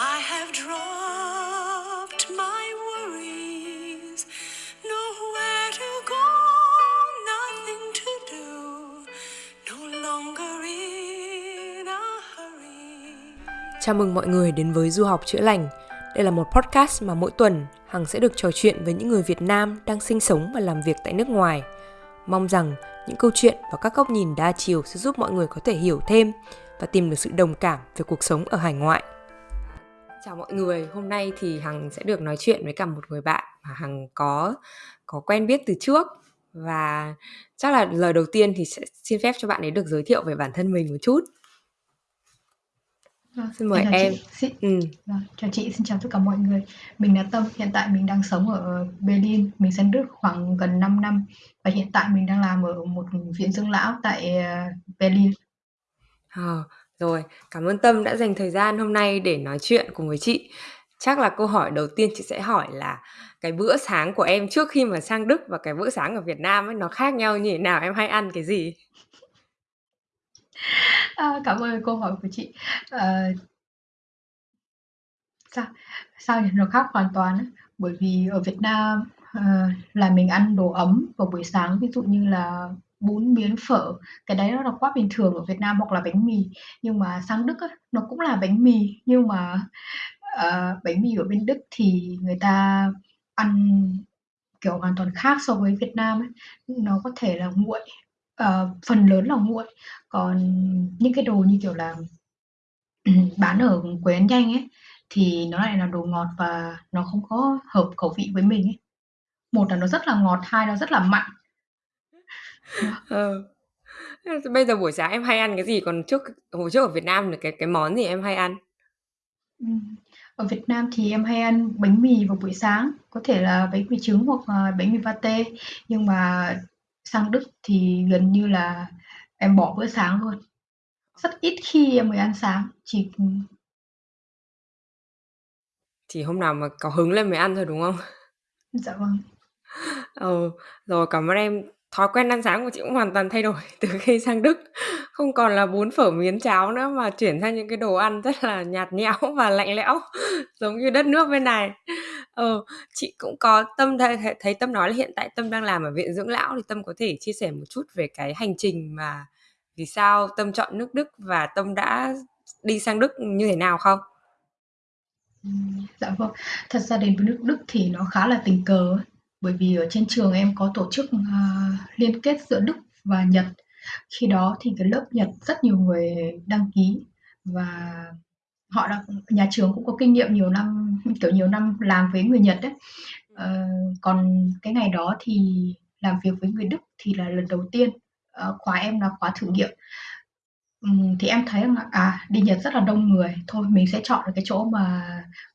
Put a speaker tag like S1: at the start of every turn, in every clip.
S1: I have dropped my worries, nowhere to go, nothing to do, no longer in a hurry.
S2: Chào mừng mọi người đến với Du học chữa lành. Đây là một podcast mà mỗi tuần Hằng sẽ được trò chuyện với những người Việt Nam đang sinh sống và làm việc tại nước ngoài. Mong rằng những câu chuyện và các góc nhìn đa chiều sẽ giúp mọi người có thể hiểu thêm và tìm được sự đồng cảm về cuộc sống ở hải ngoại. Chào mọi người, hôm nay thì Hằng sẽ được nói chuyện với cả một người bạn mà Hằng có có quen biết từ trước và chắc là lời đầu tiên thì sẽ xin phép cho bạn ấy được giới thiệu về bản thân mình một chút.
S3: Vâng,
S2: Xin mời em.
S3: chị. Xin,
S2: Ừ.
S3: vâng, chào chị, xin chào tất cả mọi người. Mình là Tâm, hiện tại mình đang sống ở Berlin, mình sang Đức khoảng gần 5 năm và hiện tại mình đang làm ở một viện dưỡng lão tại ờ, Berlin.
S2: Ờ, rồi, cảm ơn Tâm đã dành thời gian hôm nay để nói chuyện cùng với chị. Chắc là câu hỏi đầu tiên chị sẽ hỏi là cái bữa sáng của em trước khi mà sang Đức và cái bữa sáng ở Việt Nam ấy nó khác nhau như thế nào? Em hay ăn cái gì?
S3: À, cảm ơn câu hỏi của chị. À, sao sao nhỉ? Nó khác hoàn toàn á. Bởi vì ở Việt Nam à, là mình ăn đồ ấm vào buổi sáng, ví dụ như là bún miến phở, cái đấy nó là quá bình thường ở Việt Nam hoặc là bánh mì. Nhưng mà sang Đức á, nó cũng là bánh mì nhưng mà uh, bánh mì ở bên Đức thì người ta ăn kiểu hoàn toàn khác so với Việt Nam ấy. Nó có thể là nguội, uh, phần lớn là nguội. Còn những cái đồ như kiểu là bán ở quầy ăn nhanh ấy thì nó lại là đồ ngọt và nó không có hợp khẩu vị với mình ấy. Một là nó rất là ngọt, hai là rất là mặn.
S2: Ờ. Bây giờ buổi sáng em hay ăn cái gì? Còn trước hồi trước ở Việt Nam là cái cái món gì em hay ăn?
S3: Ừm, ở Việt Nam thì em hay ăn bánh mì vào buổi sáng, có thể là bánh mì trứng hoặc là bánh mì pate, nhưng mà sang Đức thì gần như là em bỏ bữa sáng luôn. Rất ít khi em mới ăn sáng, chỉ
S2: Chỉ hôm nào mà có hứng lên mới ăn thôi đúng không?
S3: dạ vâng.
S2: Ừ, rồi cảm ơn em. Thói quen ăn sáng của chị cũng hoàn toàn thay đổi từ khi sang Đức. Không còn là bún phở miến cháo nữa mà chuyển sang những cái đồ ăn rất là nhạt nhẽo và lạnh lẽo giống như đất nước bên này. Ờ, chị cũng có Tâm thấy, thấy, thấy Tâm nói là hiện tại Tâm đang làm ở viện dưỡng lão thì Tâm có thể chia sẻ một chút về cái hành trình mà vì sao Tâm chọn nước Đức và Tâm đã đi sang Đức như thế nào không?
S3: Ừm, dạ vâng. Thật ra đến với nước Đức thì nó khá là tình cờ. Bởi vì ở trên trường em có tổ chức, uh, liên kết giữa Đức và Nhật. Khi đó thì cái lớp Nhật rất nhiều người đăng ký và họ đã nhà trường cũng có kinh nghiệm nhiều năm, kiểu, nhiều năm làm với người Nhật đấy. Uh, còn cái ngày đó thì làm việc với người Đức thì là lần đầu tiên, uh, khóa em là khóa thử nghiệm. um, thì em thấy là, à, đi Nhật rất là đông người, thôi mình sẽ chọn được cái chỗ mà,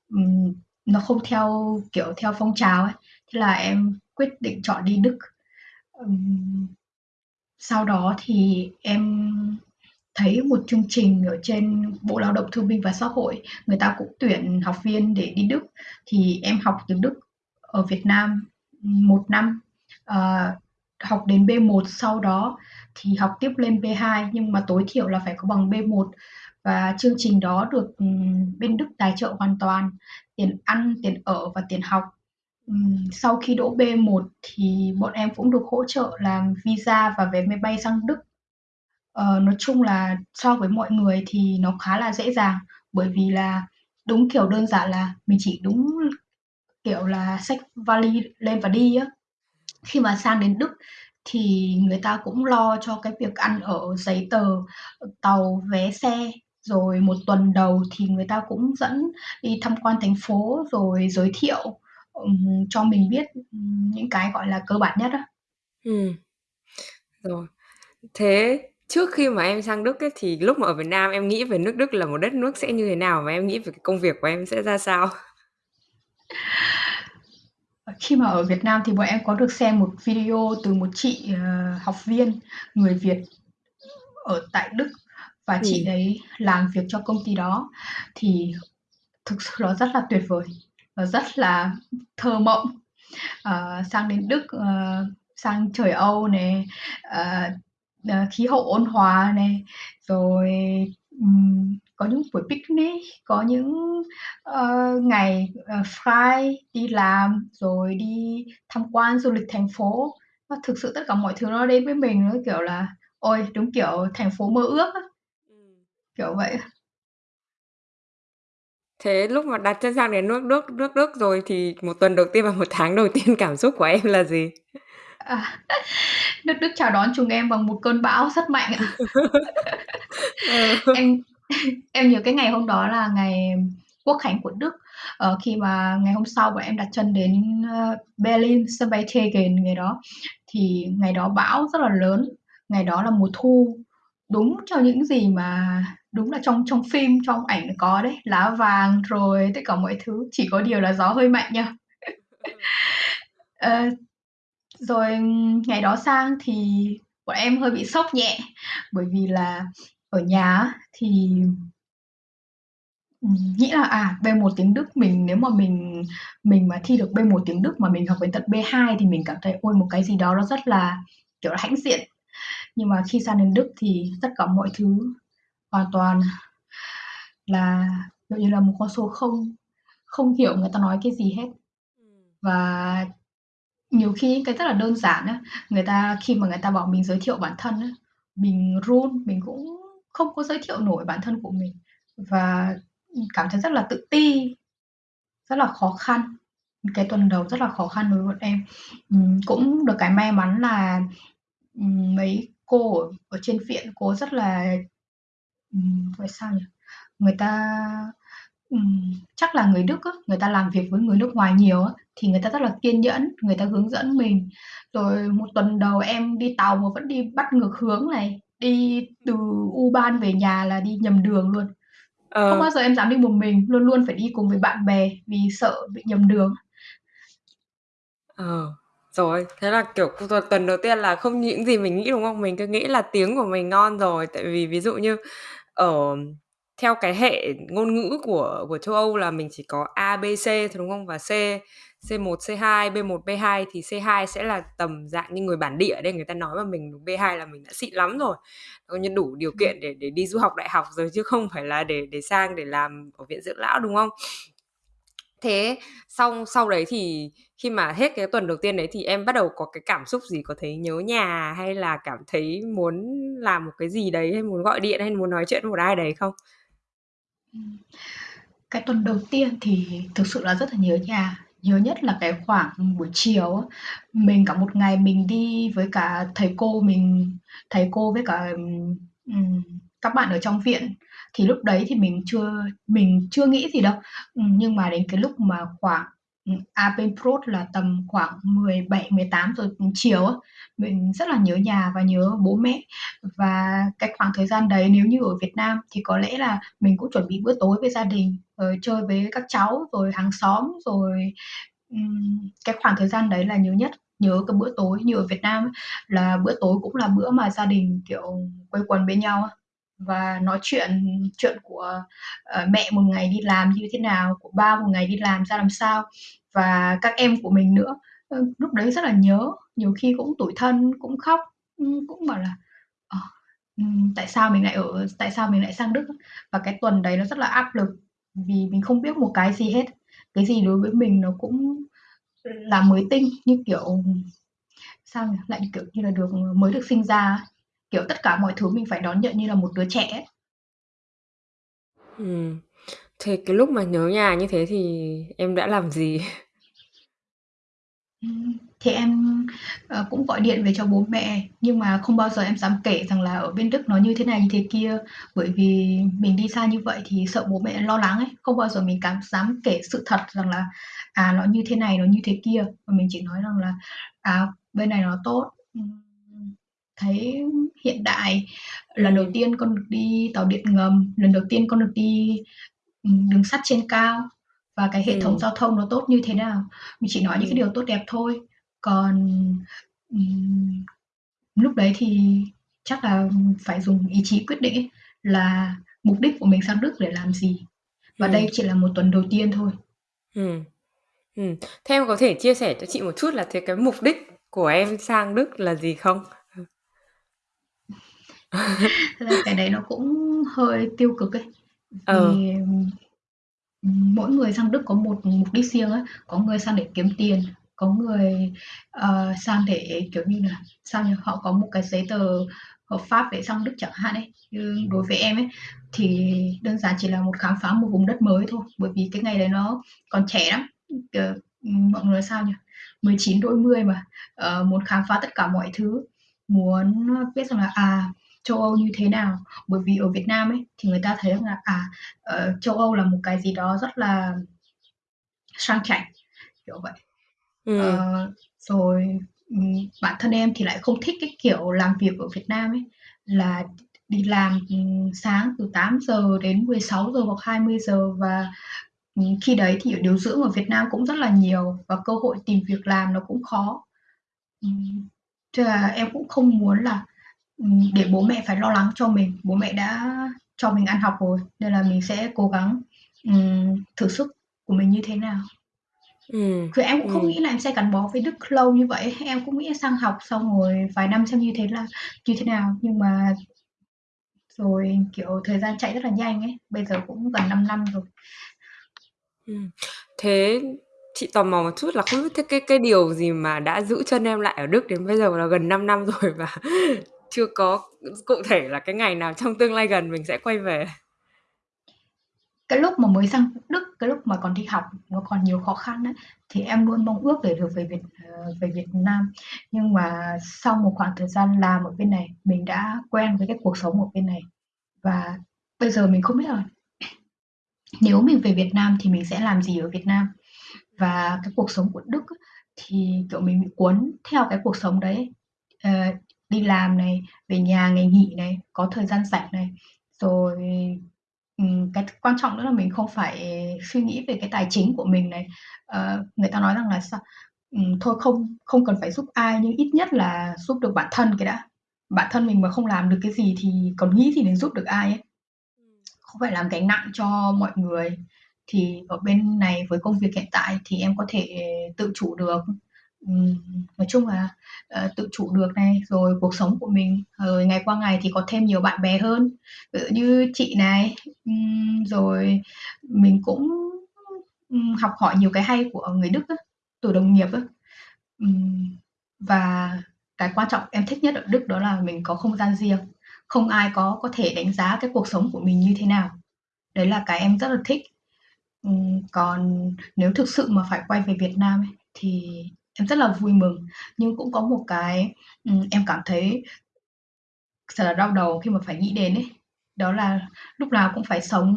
S3: um, nó không theo, kiểu, theo phong trào ấy. Thế là em quyết định chọn đi Đức. Ừm, sau đó thì em thấy một chương trình ở trên Bộ Lao động Thương binh và Xã hội, người ta cũng tuyển học viên để đi Đức, thì em học tiếng Đức ở Việt Nam, một năm, ờ, học đến B1 sau đó thì học tiếp lên B2 nhưng mà tối thiểu là phải có bằng B1 và chương trình đó được bên Đức tài trợ hoàn toàn tiền ăn, tiền ở và tiền học. Sau khi đỗ B1 thì bọn em cũng được hỗ trợ làm visa và vé máy bay sang Đức. Ờ, nói chung là so với mọi người thì nó khá là dễ dàng bởi vì là đúng kiểu đơn giản là mình chỉ đúng kiểu là xách vali lên và đi á. Khi mà sang đến Đức thì người ta cũng lo cho cái việc ăn ở, giấy tờ, tàu, vé xe, rồi một tuần đầu thì người ta cũng dẫn đi tham quan thành phố rồi giới thiệu, ừm, cho mình biết, những cái, gọi là, cơ bản nhất á.
S2: Ừm. Rồi. Thế trước khi mà em sang Đức ấy, thì lúc mà ở Việt Nam em nghĩ về nước Đức là một đất nước sẽ như thế nào và em nghĩ về cái công việc của em sẽ ra sao?
S3: Khi mà ở Việt Nam thì bọn em có được xem một video từ một chị, ờ, học viên người Việt ở tại Đức và chị
S2: Ừm.
S3: đấy làm việc cho công ty đó thì thực sự nó rất là tuyệt vời, rất là thơ mộng. Ờ, sang đến Đức, ờ, sang trời Âu này, ờ, ờ, khí hậu ôn hòa này, rồi, ừm, có những buổi picnic, có những, ờ, ngày, ờ, frei đi làm, rồi đi tham quan du lịch thành phố. Nó thực sự tất cả mọi thứ nó đến với mình nó, kiểu là, ôi, đúng kiểu thành phố mơ ước. Kiểu vậy
S2: Thế lúc mà đặt chân sang đến nước Đức nước Đức rồi thì một tuần đầu tiên và một tháng đầu tiên cảm xúc của em là gì?
S3: À, nước Đức chào đón chúng em bằng một cơn bão rất mạnh ạ.
S2: Ừ.
S3: Em em nhớ cái ngày hôm đó là ngày Quốc khánh của Đức, ờ, khi mà ngày hôm sau bọn em đặt chân đến, ơ, Berlin, sân bay Tegel ngày đó, thì ngày đó bão rất là lớn, ngày đó là mùa thu, đúng cho những gì mà đúng là trong trong phim, trong ảnh có đấy, lá vàng rồi tất cả mọi thứ, chỉ có điều là gió hơi mạnh nha. Ờ, rồi ngày đó sang thì bọn em hơi bị sốc nhẹ, bởi vì là ở nhà thì ừm, nghĩ là, à, B1 tiếng Đức mình nếu mà mình mình mà thi được B1 tiếng Đức mà mình học đến tận B2 thì mình cảm thấy, ôi, một cái gì đó nó rất là, kiểu là, hãnh diện. Nhưng mà khi sang đến Đức thì tất cả mọi thứ hoàn toàn là, kiểu như là, một con số không, không hiểu người ta nói cái gì hết. Và nhiều khi những cái rất là đơn giản á, người ta khi mà người ta bảo mình giới thiệu bản thân á, mình run, mình cũng không có giới thiệu nổi bản thân của mình và, cảm thấy rất là tự ti, rất là khó khăn. Cái tuần đầu rất là khó khăn đối với bọn em. Ừm, cũng được cái may mắn là, ừm, mấy cô ở ở trên viện cô rất là gọi sao nhỉ? Người ta ừm, chắc là người Đức á, người ta làm việc với người nước ngoài nhiều á, thì người ta rất là kiên nhẫn, người ta hướng dẫn mình. Rồi một tuần đầu em đi tàu mà vẫn đi bắt ngược hướng này, đi từ U-Bahn về nhà là đi nhầm đường luôn. Không
S2: Ờ.
S3: bao giờ em dám đi một mình, luôn luôn phải đi cùng với bạn bè vì sợ bị nhầm đường.
S2: Ờ, rồi, thế là, kiểu, tuần đầu tiên là không những gì mình nghĩ, đúng không? Mình cứ nghĩ là tiếng của mình ngon rồi, tại vì ví dụ như ở theo cái hệ ngôn ngữ của của châu Âu là mình chỉ có A, B, C thôi, đúng không? Và C C1, C2, B1, B2 thì C2 sẽ là tầm dạng như người bản địa ở đây người ta nói mà mình B2 là mình đã xịn lắm rồi, coi như đủ điều kiện để để đi du học đại học rồi chứ không phải là để để sang để làm ở viện dưỡng lão, đúng không? Thế xong sau đấy thì khi mà hết cái tuần đầu tiên đấy thì em bắt đầu có cái cảm xúc gì? Có thấy nhớ nhà hay là cảm thấy muốn làm một cái gì đấy, hay muốn gọi điện hay muốn nói chuyện với một ai đấy không?
S3: Cái tuần đầu tiên thì thực sự là rất là nhớ nhà, nhớ nhất là cái khoảng buổi chiều mình cả một ngày mình đi với cả thầy cô mình thầy cô với cả, um, các bạn ở trong viện, thì lúc đấy thì mình chưa mình chưa nghĩ gì đâu. Ừm, nhưng mà đến cái lúc mà khoảng, ừm, Pro là tầm khoảng 17-18 giờ, chiều á, mình rất là nhớ nhà và nhớ bố mẹ. Và cái khoảng thời gian đấy nếu như ở Việt Nam thì có lẽ là mình cũng chuẩn bị bữa tối với gia đình, rồi chơi với các cháu, rồi hàng xóm, rồi, ừm, cái khoảng thời gian đấy là nhớ nhất. Nhớ cái bữa tối như ở Việt Nam là bữa tối cũng là bữa mà gia đình, kiểu, quây quần bên nhau á, và nói chuyện chuyện của, uh, mẹ một ngày đi làm như thế nào, của ba một ngày đi làm ra làm sao, và các em của mình nữa. Ờ, lúc đấy rất là nhớ, nhiều khi cũng tủi thân, cũng khóc, ừ, cũng bảo là, ờ, ừ, tại sao mình lại ở tại sao mình lại sang Đức. Và cái tuần đấy nó rất là áp lực, vì mình không biết một cái gì hết, cái gì đối với mình nó cũng là mới tinh, như kiểu, sao nhỉ? Lại, kiểu như là, được mới được sinh ra kiểu, tất cả mọi thứ mình phải đón nhận như là một đứa trẻ ấy.
S2: Ừm, thế cái lúc mà nhớ nhà như thế thì em đã làm gì?
S3: Ừm, thì em, ờ, cũng gọi điện về cho bố mẹ, nhưng mà không bao giờ em dám kể rằng là ở bên Đức nó như thế này, như thế kia, bởi vì mình đi xa như vậy thì sợ bố mẹ lo lắng ấy, không bao giờ mình cảm dám kể sự thật rằng là, à, nó như thế này, nó như thế kia, mà mình chỉ nói rằng là, à, bên này nó tốt, ừm, thấy hiện đại. Lần đầu
S2: Ừm.
S3: tiên con được đi tàu điện ngầm, lần đầu tiên con được đi, ừm, đường sắt trên cao và cái hệ thống
S2: Ừm.
S3: giao thông nó tốt như thế nào. Mình chỉ nói những cái
S2: Ừm.
S3: điều tốt đẹp thôi, còn, ừm, lúc đấy thì chắc là phải dùng ý chí quyết định ấy, là mục đích của mình sang Đức để làm gì. Và đây
S2: Ừm.
S3: chỉ là một tuần đầu tiên thôi.
S2: Ừm. Ừm, thế em có thể chia sẻ cho chị một chút là thế cái mục đích của em sang Đức là gì không?
S3: Thật ra cái đấy nó cũng hơi tiêu cực ấy.
S2: Ờ.
S3: Vì, mỗi người sang Đức có một mục đích riêng á, có người sang để kiếm tiền, có người, ờ, sang để, kiểu như là, sao nhỉ, họ có một cái giấy tờ hợp pháp để sang Đức chẳng hạn ấy. Như đối với em ấy, thì đơn giản chỉ là một khám phá một vùng đất mới thôi, bởi vì cái ngày đấy nó còn trẻ lắm, kiểu, mọi người sao nhỉ, 19 đôi mươi mà, ờ, muốn khám phá tất cả mọi thứ, muốn, biết rằng là, à, châu Âu như thế nào. Bởi vì ở Việt Nam ấy, thì người ta thấy rằng là, à, ờ, châu Âu là một cái gì đó rất là sang chảnh, kiểu vậy.
S2: Ừm.
S3: Ờ, rồi, ừm, bản thân em thì lại không thích cái kiểu làm việc ở Việt Nam ấy, là đi làm, ừm, sáng từ 8:00 đến 16:00 hoặc 20:00 và, ừm, khi đấy thì điều dưỡng ở Việt Nam cũng rất là nhiều và cơ hội tìm việc làm nó cũng khó. Thế là em cũng không muốn là, để bố mẹ phải lo lắng cho mình, bố mẹ đã cho mình ăn học rồi, nên là mình sẽ cố gắng, ừm, thử sức của mình như thế nào.
S2: Ừm,
S3: Thì em cũng không
S2: ừm.
S3: nghĩ là em sẽ gắn bó với Đức lâu như vậy, em cũng nghĩ sang học xong rồi vài năm xem như thế là như thế nào, nhưng mà rồi, kiểu, thời gian chạy rất là nhanh ấy, bây giờ cũng gần 5 năm rồi.
S2: Ừm, thế chị tò mò một chút là không biết thế cái cái điều gì mà đã giữ chân em lại ở Đức đến bây giờ là gần 5 năm rồi và chưa có cụ thể là cái ngày nào trong tương lai gần mình sẽ quay về?
S3: Cái lúc mà mới sang Đức, cái lúc mà còn đi học nó còn nhiều khó khăn đấy thì em luôn mong ước để được về Việt ờ, về Việt Nam. Nhưng mà sau một khoảng thời gian làm ở bên này, mình đã quen với cái cuộc sống ở bên này và bây giờ mình không biết là nếu mình về Việt Nam thì mình sẽ làm gì ở Việt Nam. Và cái cuộc sống của Đức thì, kiểu, mình bị cuốn theo cái cuộc sống đấy. Ờ, đi làm này, về nhà ngày nghỉ này, có thời gian rảnh này, rồi, ừm, cái quan trọng nữa là mình không phải suy nghĩ về cái tài chính của mình này. Ờ, người ta nói rằng là sao? Ừm, thôi không không cần phải giúp ai nhưng ít nhất là giúp được bản thân cái đã. Bản thân mình mà không làm được cái gì thì còn nghĩ gì đến giúp được ai ấy. Không phải làm gánh nặng cho mọi người. Thì ở bên này với công việc hiện tại thì em có thể tự chủ được, ừm, nói chung là, ờ, tự chủ được này, rồi cuộc sống của mình, rồi ngày qua ngày thì có thêm nhiều bạn bè hơn, ví dụ như chị này, ừm, rồi mình cũng, ừm, học hỏi nhiều cái hay của người Đức á, từ đồng nghiệp á. Ừm, và cái quan trọng em thích nhất ở Đức đó là mình có không gian riêng, không ai có có thể đánh giá cái cuộc sống của mình như thế nào. Đấy là cái em rất là thích. Ừm, còn nếu thực sự mà phải quay về Việt Nam ấy, thì em rất là vui mừng, nhưng cũng có một cái, ừm, em cảm thấy thật là đau đầu khi mà phải nghĩ đến ấy, đó là lúc nào cũng phải sống,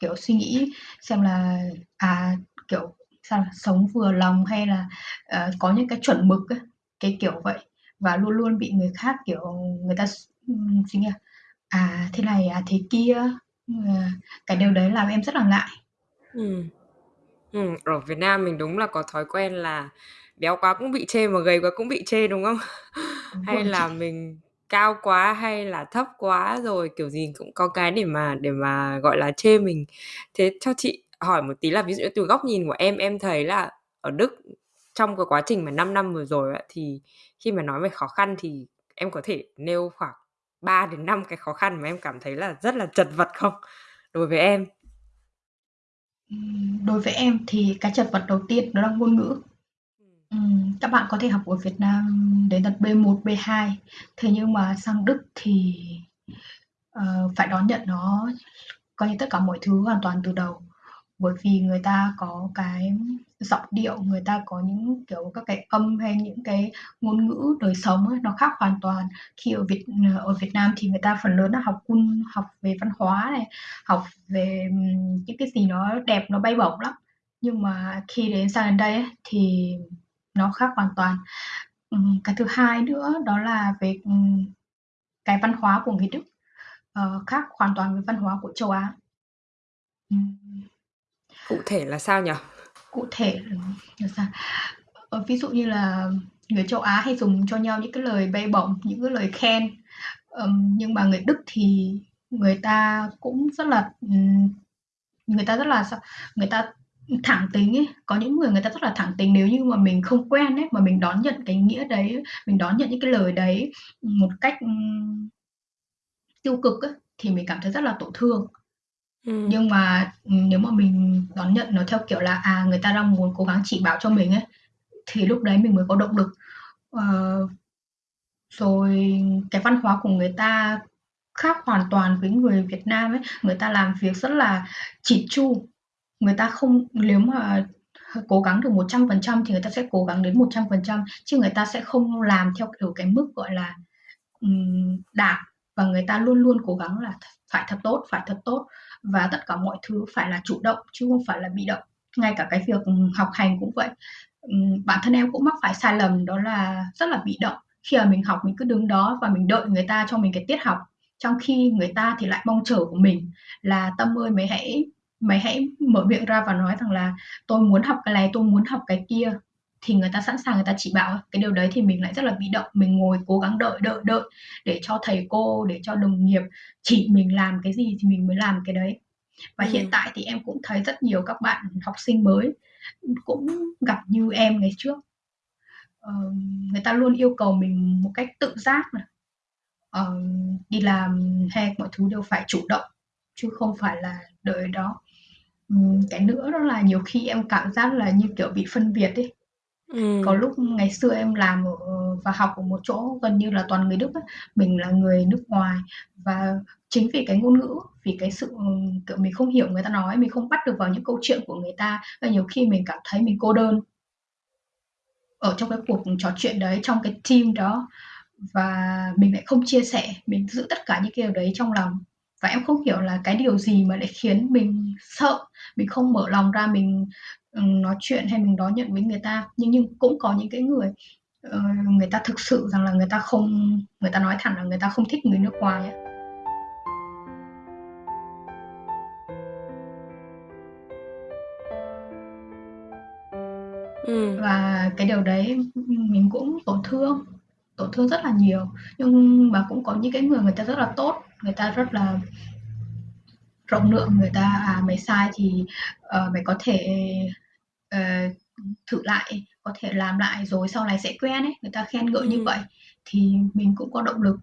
S3: kiểu, suy nghĩ xem là, à, kiểu, sao, sống vừa lòng hay là, ờ, có những cái chuẩn mực á, cái kiểu vậy. Và luôn luôn bị người khác, kiểu, người ta s ừm, suy nghĩ là, à, thế này, à, thế kia, cái điều đấy làm em rất là ngại.
S2: Ừm. Ừm, ở Việt Nam mình đúng là có thói quen là béo quá cũng bị chê mà gầy quá cũng bị chê, đúng không?
S3: Đúng
S2: Hay
S3: rồi
S2: là
S3: chị.
S2: mình cao quá hay là thấp quá, rồi kiểu gì cũng có cái để mà để mà, gọi là, chê mình. Thế cho chị hỏi một tí là ví dụ như từ góc nhìn của em, em thấy là ở Đức trong cái quá trình mà 5 năm vừa rồi á, thì khi mà nói về khó khăn thì em có thể nêu khoảng 3 đến 5 cái khó khăn mà em cảm thấy là rất là chật vật không? Đối với em.
S3: Ừm, đối với em thì cái chật vật đầu tiên đó là ngôn ngữ.
S2: Ừm.
S3: Các bạn có thể học ở Việt Nam đến tận B1, B2, thế nhưng mà sang Đức thì, ờ, phải đón nhận nó coi như tất cả mọi thứ hoàn toàn từ đầu. Bởi vì người ta có cái giọng điệu, người ta có những, kiểu, các cái âm hay những cái ngôn ngữ đời sống ấy, nó khác hoàn toàn. Khi ở Việt ờ, ở Việt Nam thì người ta phần lớn là học cun, học về văn hóa này, học về, ừm, những cái gì nó đẹp, nó bay bổng lắm. Nhưng mà khi đến sang đến đây ấy, thì nó khác hoàn toàn. Ừm, cái thứ hai nữa đó là về, ừm, cái văn hóa của người Đức, ờ, khác hoàn toàn với văn hóa của châu Á. Ừm.
S2: Cụ thể là sao nhỉ?
S3: Cụ thể là sao? Ờ, ví dụ như là người châu Á hay dùng cho nhau những cái lời bay bổng, những cái lời khen, ừm, nhưng mà người Đức thì người ta cũng rất là, người ta rất là? Người ta, thẳng tính ấy, có những người người ta rất là thẳng tính nếu như mà mình không quen ấy, mà mình đón nhận cái nghĩa đấy, mình đón nhận những cái lời đấy, một cách, tiêu cực á, thì mình cảm thấy rất là tổn thương. Ừm. Nhưng mà, nếu mà mình đón nhận nó theo kiểu là, à, người ta đang muốn cố gắng chỉ bảo cho mình ấy, thì lúc đấy mình mới có động lực. Ờ, rồi cái văn hóa của người ta khác hoàn toàn với người Việt Nam ấy, người ta làm việc rất là chỉn chu, người ta không nếu mà cố gắng được 100% thì người ta sẽ cố gắng đến 100%, chứ người ta sẽ không làm theo, kiểu, cái mức, gọi là, um, đạt, và người ta luôn luôn cố gắng là phải thật tốt, phải thật tốt và tất cả mọi thứ phải là chủ động chứ không phải là bị động. Ngay cả cái việc, học hành cũng vậy. Um, bản thân em cũng mắc phải sai lầm đó là rất là bị động, khi mà mình học mình cứ đứng đó và mình đợi người ta cho mình cái tiết học, trong khi người ta thì lại mong chờ của mình là "Tâm ơi, mày hãy mày hãy mở miệng ra và nói rằng là tôi muốn học cái này, tôi muốn học cái kia." Thì người ta sẵn sàng người ta chỉ bảo. Cái điều đấy thì mình lại rất là bị động, mình ngồi cố gắng đợi, đợi, đợi để cho thầy cô, để cho đồng nghiệp chỉ mình làm cái gì thì mình mới làm cái đấy. Và hiện
S2: Ừm.
S3: tại thì em cũng thấy rất nhiều các bạn học sinh mới, cũng gặp như em ngày trước. Ờ, người ta luôn yêu cầu mình một cách tự giác này, ờ, đi làm hay mọi thứ đều phải chủ động, chứ không phải là đợi đó. Ừm, cái nữa đó là nhiều khi em cảm giác là, như kiểu, bị phân biệt ấy. Có
S2: Ừm.
S3: lúc ngày xưa em làm ở và học ở một chỗ gần như là toàn người Đức á, mình là người nước ngoài và chính vì cái ngôn ngữ, vì cái sự, kiểu, mình không hiểu người ta nói, mình không bắt được vào những câu chuyện của người ta, nên nhiều khi mình cảm thấy mình cô đơn. Ở trong cái cuộc trò chuyện đấy, trong cái team đó và mình lại không chia sẻ, mình giữ tất cả những cái điều đấy trong lòng. Và em không hiểu là cái điều gì mà lại khiến mình sợ, mình không mở lòng ra mình, ừm, nói chuyện hay mình đón nhận với người ta. Nhưng nhưng cũng có những cái người, ờ, người ta thực sự rằng là người ta không người ta nói thẳng là người ta không thích người nước ngoài á.
S2: Ừm.
S3: Và cái điều đấy, mình cũng tổn thương, tổn thương rất là nhiều. Nhưng mà cũng có những cái người người ta rất là tốt, người ta rất là rộng lượng, người ta, à, "Mày sai thì, ờ, mày có thể, ờ, thử lại, có thể làm lại rồi sau này sẽ quen" ấy, người ta khen ngợi như
S2: Ừm.
S3: vậy thì mình cũng có động lực.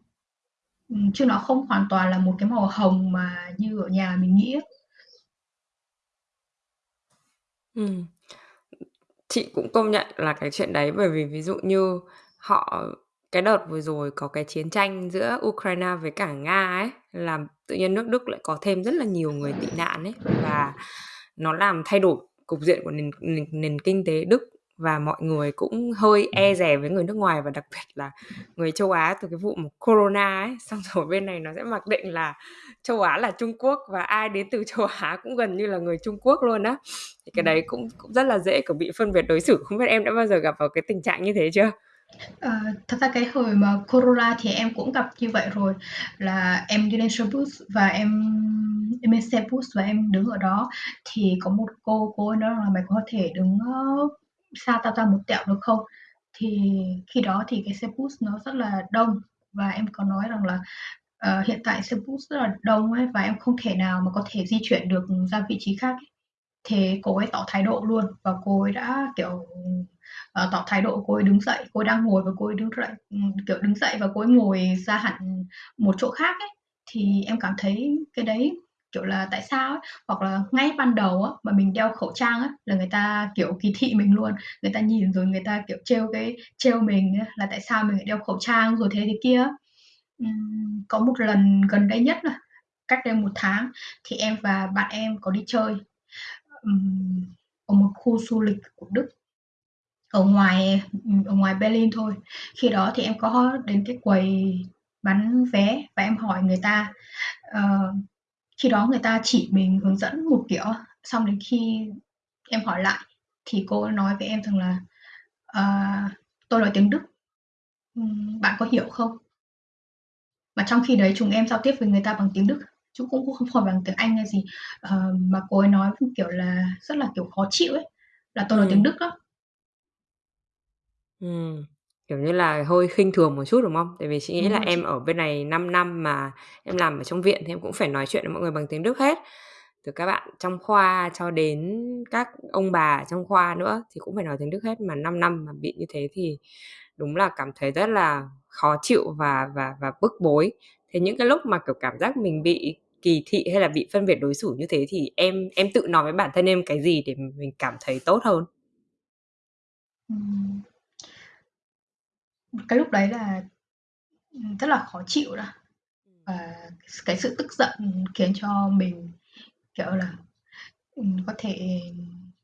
S3: Ừm, chứ nó không hoàn toàn là một cái màu hồng mà như ở nhà mình nghĩ á.
S2: Ừm. Chị cũng công nhận là cái chuyện đấy, bởi vì ví dụ như họ cái đợt vừa rồi có cái chiến tranh giữa Ukraine với cả Nga ấy, làm tự nhiên nước Đức lại có thêm rất là nhiều người tị nạn ấy, và nó làm thay đổi cục diện của nền nền nền kinh tế Đức và mọi người cũng hơi e dè với người nước ngoài và đặc biệt là người châu Á từ cái vụ mà Corona ấy. Xong rồi bên này nó sẽ mặc định là châu Á là Trung Quốc và ai đến từ châu Á cũng gần như là người Trung Quốc luôn á. Thì cái đấy cũng cũng rất là dễ, kiểu, bị phân biệt đối xử. Không biết em đã bao giờ gặp vào cái tình trạng như thế chưa?
S3: Ờ, thật ra cái hồi mà Corona thì em cũng gặp như vậy rồi, là em đi lên xe bus và em em lên xe bus và em đứng ở đó, thì có một cô, cô ấy nói rằng là "Mày có thể đứng, ơ, xa tao ra một tẹo được không?" Thì khi đó thì cái xe bus nó rất là đông và em có nói rằng là, ờ, hiện tại xe bus rất là đông ấy và em không thể nào mà có thể di chuyển được ra vị trí khác ấy. Thế cô ấy tỏ thái độ luôn và cô ấy đã, kiểu, uh, tỏ thái độ, cô ấy đứng dậy, cô ấy đang ngồi và cô ấy đứng dậy, ừ, kiểu, đứng dậy và cô ấy ngồi ra hẳn một chỗ khác ấy. Thì em cảm thấy cái đấy, kiểu là, tại sao ấy? Hoặc là ngay ban đầu á, mà mình đeo khẩu trang á, là người ta, kiểu, kỳ thị mình luôn, người ta nhìn rồi người ta, kiểu, trêu cái trêu mình ấy, là tại sao mình lại đeo khẩu trang rồi thế thế kia uhm, có một lần gần đây nhất là cách đây một tháng thì em và bạn em có đi chơi, uhm, ở một khu du lịch của Đức. Ở ngoài, ở ngoài Berlin thôi. Khi đó thì em có đến cái quầy bán vé và em hỏi người ta, ờ, khi đó người ta chỉ mình hướng dẫn một kiểu xong đến khi em hỏi lại thì cô nói với em rằng là "Ờ, tôi nói tiếng Đức, ừm, bạn có hiểu không?" Mà trong khi đấy chúng em giao tiếp với người ta bằng tiếng Đức, chứ cũng cũng không phải bằng tiếng Anh hay gì. Ờ, mà cô ấy nói, kiểu là, rất là, kiểu, khó chịu ấy, là tôi nói tiếng
S2: Ừm.
S3: Đức á.
S2: Ừm, kiểu như là, hơi khinh thường một chút, đúng không? Tại vì chị nghĩ
S3: Đúng
S2: là
S3: rồi
S2: em
S3: chị.
S2: ở bên này 5 năm mà em làm ở trong viện thì em cũng phải nói chuyện với mọi người bằng tiếng Đức hết. Từ các bạn trong khoa cho đến các ông bà trong khoa nữa thì cũng phải nói tiếng Đức hết, mà 5 năm mà bị như thế thì đúng là cảm thấy rất là khó chịu và và và bức bối. Thế những cái lúc mà, kiểu, cảm giác mình bị kỳ thị hay là bị phân biệt đối xử như thế thì em em tự nói với bản thân em cái gì để mình cảm thấy tốt hơn
S3: cái lúc đấy là rất là khó chịu đó. Và cái sự tức giận khiến cho mình kiểu là có thể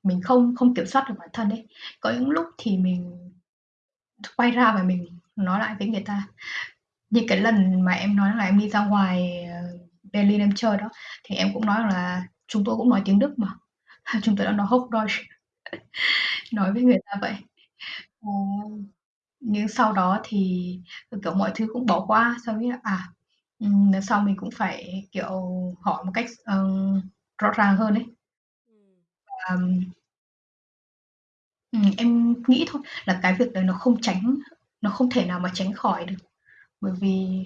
S3: mình không không kiểm soát được bản thân ấy. Có những lúc thì mình quay ra và mình nói lại với người ta. Như cái lần mà em nói là em đi ra ngoài ờ, Berlin em chơi đó thì em cũng nói là chúng tôi cũng nói tiếng Đức mà. Chúng tôi đã nói Hochdeutsch. Nói với người ta vậy. Ờ, nhưng sau đó thì kiểu mọi thứ cũng bỏ qua sau biết là à lần sau mình cũng phải kiểu hỏi một cách uh, rõ ràng hơn ấy. Um, em nghĩ thôi là cái việc đấy nó không tránh nó không thể nào mà tránh khỏi được. Bởi vì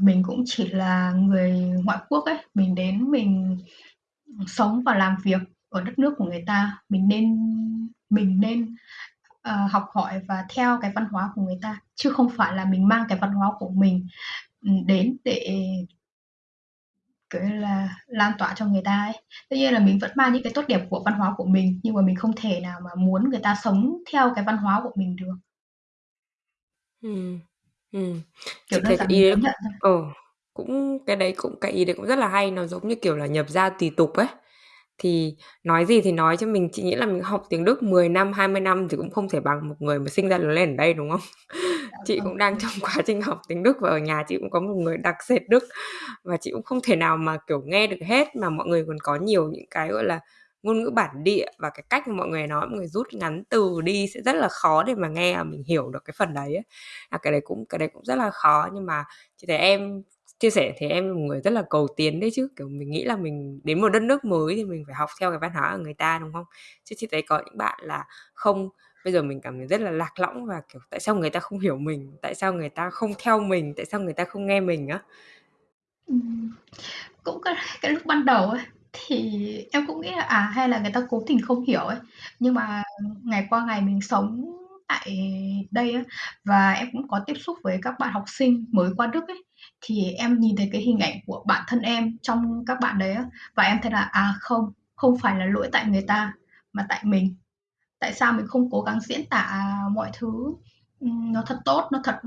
S3: mình cũng chỉ là người ngoại quốc ấy mình đến mình sống và làm việc ở đất nước của người ta mình nên mình nên uh, học hỏi và theo cái văn hóa của người ta chứ không phải là mình mang cái văn hóa của mình đến để kiểu là lan tỏa cho người ta ấy. Tất nhiên là mình vẫn mang những cái tốt đẹp của văn hóa của mình nhưng mà mình không thể nào mà muốn người ta sống theo cái văn hóa của mình được.
S2: Ừm, ừm. Kiểu Chị thấy ý đấy ừ, cũng cái đấy cũng cái ý đấy cũng rất là hay, nó giống như kiểu là nhập gia tùy tục ấy. Thì nói gì thì nói cho mình, chị nghĩ là mình học tiếng Đức 10 năm, 20 năm thì cũng không thể bằng một người mà sinh ra lớn lên ở đây, đúng không? Dạ chị vâng. cũng đang trong quá trình học tiếng Đức và ở nhà chị cũng có một người đặc sệt Đức và chị cũng không thể nào mà kiểu nghe được hết mà mọi người còn có nhiều những cái gọi là ngôn ngữ bản địa và cái cách mà mọi người nói mọi người rút ngắn từ đi sẽ rất là khó để mà nghe và mình hiểu được cái phần đấy ấy. À, cái đấy cũng cái đấy cũng rất là khó nhưng mà chị thấy em chia sẻ thì em là một người rất là cầu tiến đấy chứ. Kiểu mình nghĩ là mình đến một đất nước mới thì mình phải học theo cái văn hóa của người ta đúng không? Chứ chị thấy có những bạn là không. Bây giờ mình cảm thấy rất là lạc lõng và kiểu tại sao người ta không hiểu mình? Tại sao người ta không theo mình? Tại sao người ta không nghe mình á?
S3: Cũng cái, cái lúc ban đầu ấy thì em cũng nghĩ là à hay là người ta cố tình không hiểu ấy. Nhưng mà ngày qua ngày mình sống tại đây ấy, và em cũng có tiếp xúc với các bạn học sinh mới qua Đức ấy thì em nhìn thấy cái hình ảnh của bản thân em trong các bạn đấy á, và em thấy là à không không phải là lỗi tại người ta, mà tại mình. Tại sao mình không cố gắng diễn tả mọi thứ nó thật tốt, nó thật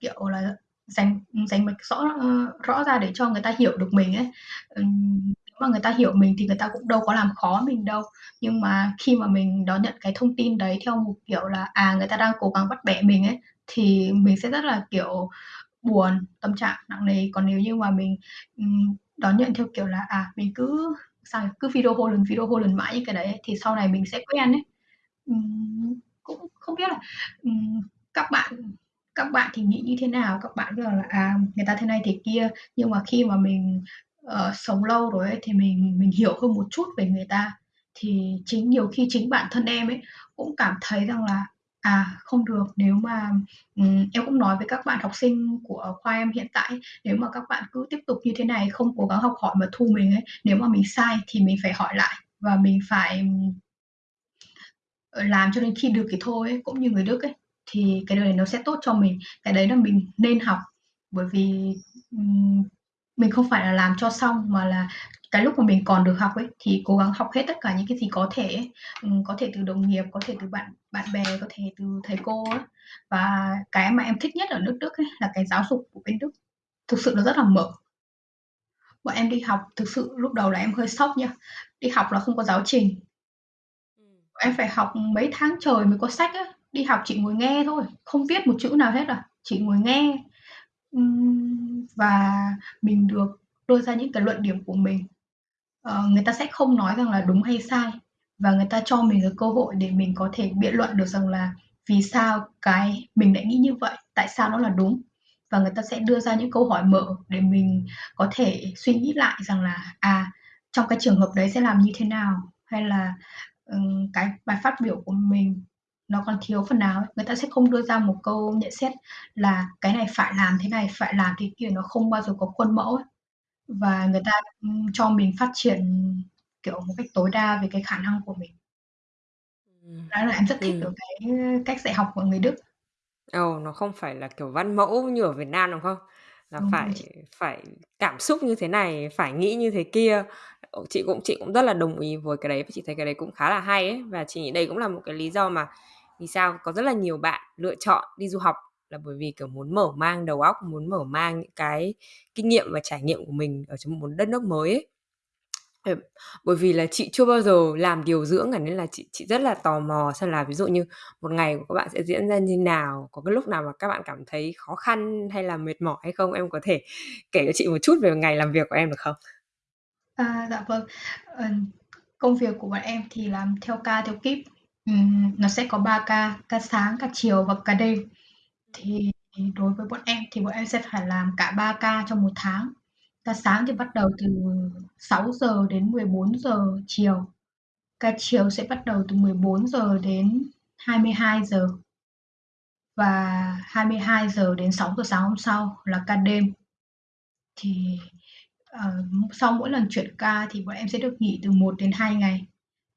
S3: kiểu là dành dành mạch rõ ờ, rõ ra để cho người ta hiểu được mình ấy. Nếu mà người ta hiểu mình thì người ta cũng đâu có làm khó mình đâu. Nhưng mà khi mà mình đón nhận cái thông tin đấy theo một kiểu là à người ta đang cố gắng bắt bẻ mình ấy, thì mình sẽ rất là, kiểu buồn tâm trạng nặng nề. Còn nếu như mà mình đón nhận theo kiểu là à mình cứ sao cứ video hô lần video hô lần mãi như cái đấy thì sau này mình sẽ quen ấy. Cũng không biết là các bạn các bạn thì nghĩ như thế nào? Các bạn biết là à người ta thế này thế kia. Nhưng mà khi mà mình uh, sống lâu rồi ấy, thì mình mình hiểu hơn một chút về người ta. Thì chính nhiều khi chính bản thân em ấy cũng cảm thấy rằng là à không được. Nếu mà um, em cũng nói với các bạn học sinh của khoa em hiện tại nếu mà các bạn cứ tiếp tục như thế này không cố gắng học hỏi mà thu mình ấy nếu mà mình sai thì mình phải hỏi lại và mình phải ờ, làm cho đến khi được thì thôi ấy, cũng như người Đức ấy thì cái đời này nó sẽ tốt cho mình. Cái đấy là mình nên học bởi vì mình không phải là làm cho xong mà là cái lúc mà mình còn được học ấy thì cố gắng học hết tất cả những cái gì có thể ấy. có thể từ đồng nghiệp có thể từ bạn bạn bè có thể từ thầy cô ấy. và cái mà em thích nhất ở nước Đức ấy là cái giáo dục của bên Đức. Thực sự nó rất là mở. Bọn em đi học thực sự lúc đầu là em hơi sốc nha. Đi học là không có giáo trình. Em phải học mấy tháng trời mới có sách á. Đi học chỉ ngồi nghe thôi không viết một chữ nào hết à chỉ ngồi nghe và mình được đưa ra những cái luận điểm của mình. Uh, người ta sẽ không nói rằng là đúng hay sai và người ta cho mình cái cơ hội để mình có thể biện luận được rằng là vì sao cái mình lại nghĩ như vậy tại sao nó là đúng. Và người ta sẽ đưa ra những câu hỏi mở để mình có thể suy nghĩ lại rằng là à trong cái trường hợp đấy sẽ làm như thế nào? Hay là um, cái bài phát biểu của mình nó còn thiếu phần nào ấy. người ta sẽ không đưa ra một câu nhận xét là cái này phải làm thế này phải làm thế kia nó không bao giờ có khuôn mẫu ấy. và người ta cho mình phát triển kiểu một cách tối đa về cái khả năng của mình đó là em rất thích ừ. cái cách dạy học của người Đức
S2: Ồ, nó không phải là kiểu văn mẫu như ở Việt Nam đúng không? là phải phải cảm xúc như thế này, phải nghĩ như thế kia. Chị cũng chị cũng rất là đồng ý với cái đấy và chị thấy cái đấy cũng khá là hay ấy và chị nghĩ đây cũng là một cái lý do mà vì sao có rất là nhiều bạn lựa chọn đi du học là bởi vì kiểu muốn mở mang đầu óc, muốn mở mang những cái kinh nghiệm và trải nghiệm của mình ở trong một đất nước mới ấy. Ờ, bởi vì là chị chưa bao giờ làm điều dưỡng cả nên là chị chị rất là tò mò xem là ví dụ như một ngày của các bạn sẽ diễn ra như nào, có cái lúc nào mà các bạn cảm thấy khó khăn hay là mệt mỏi hay không? Em có thể kể cho chị một chút về ngày làm việc của em được không?
S3: À, dạ vâng. Công việc của bọn em thì làm theo ca, theo kíp. Ừm, nó sẽ có 3 ca, ca sáng, ca chiều và ca đêm. Thì đối với bọn em thì bọn em sẽ phải làm cả 3 ca trong một tháng. Ca sáng thì bắt đầu từ 6 giờ đến 14 giờ chiều. Ca chiều sẽ bắt đầu từ 14 giờ đến 22 giờ. Và 22 giờ đến 6 giờ sáng hôm sau là ca đêm. Thì, ờ, sau mỗi lần chuyển ca thì bọn em sẽ được nghỉ từ 1 đến 2 ngày.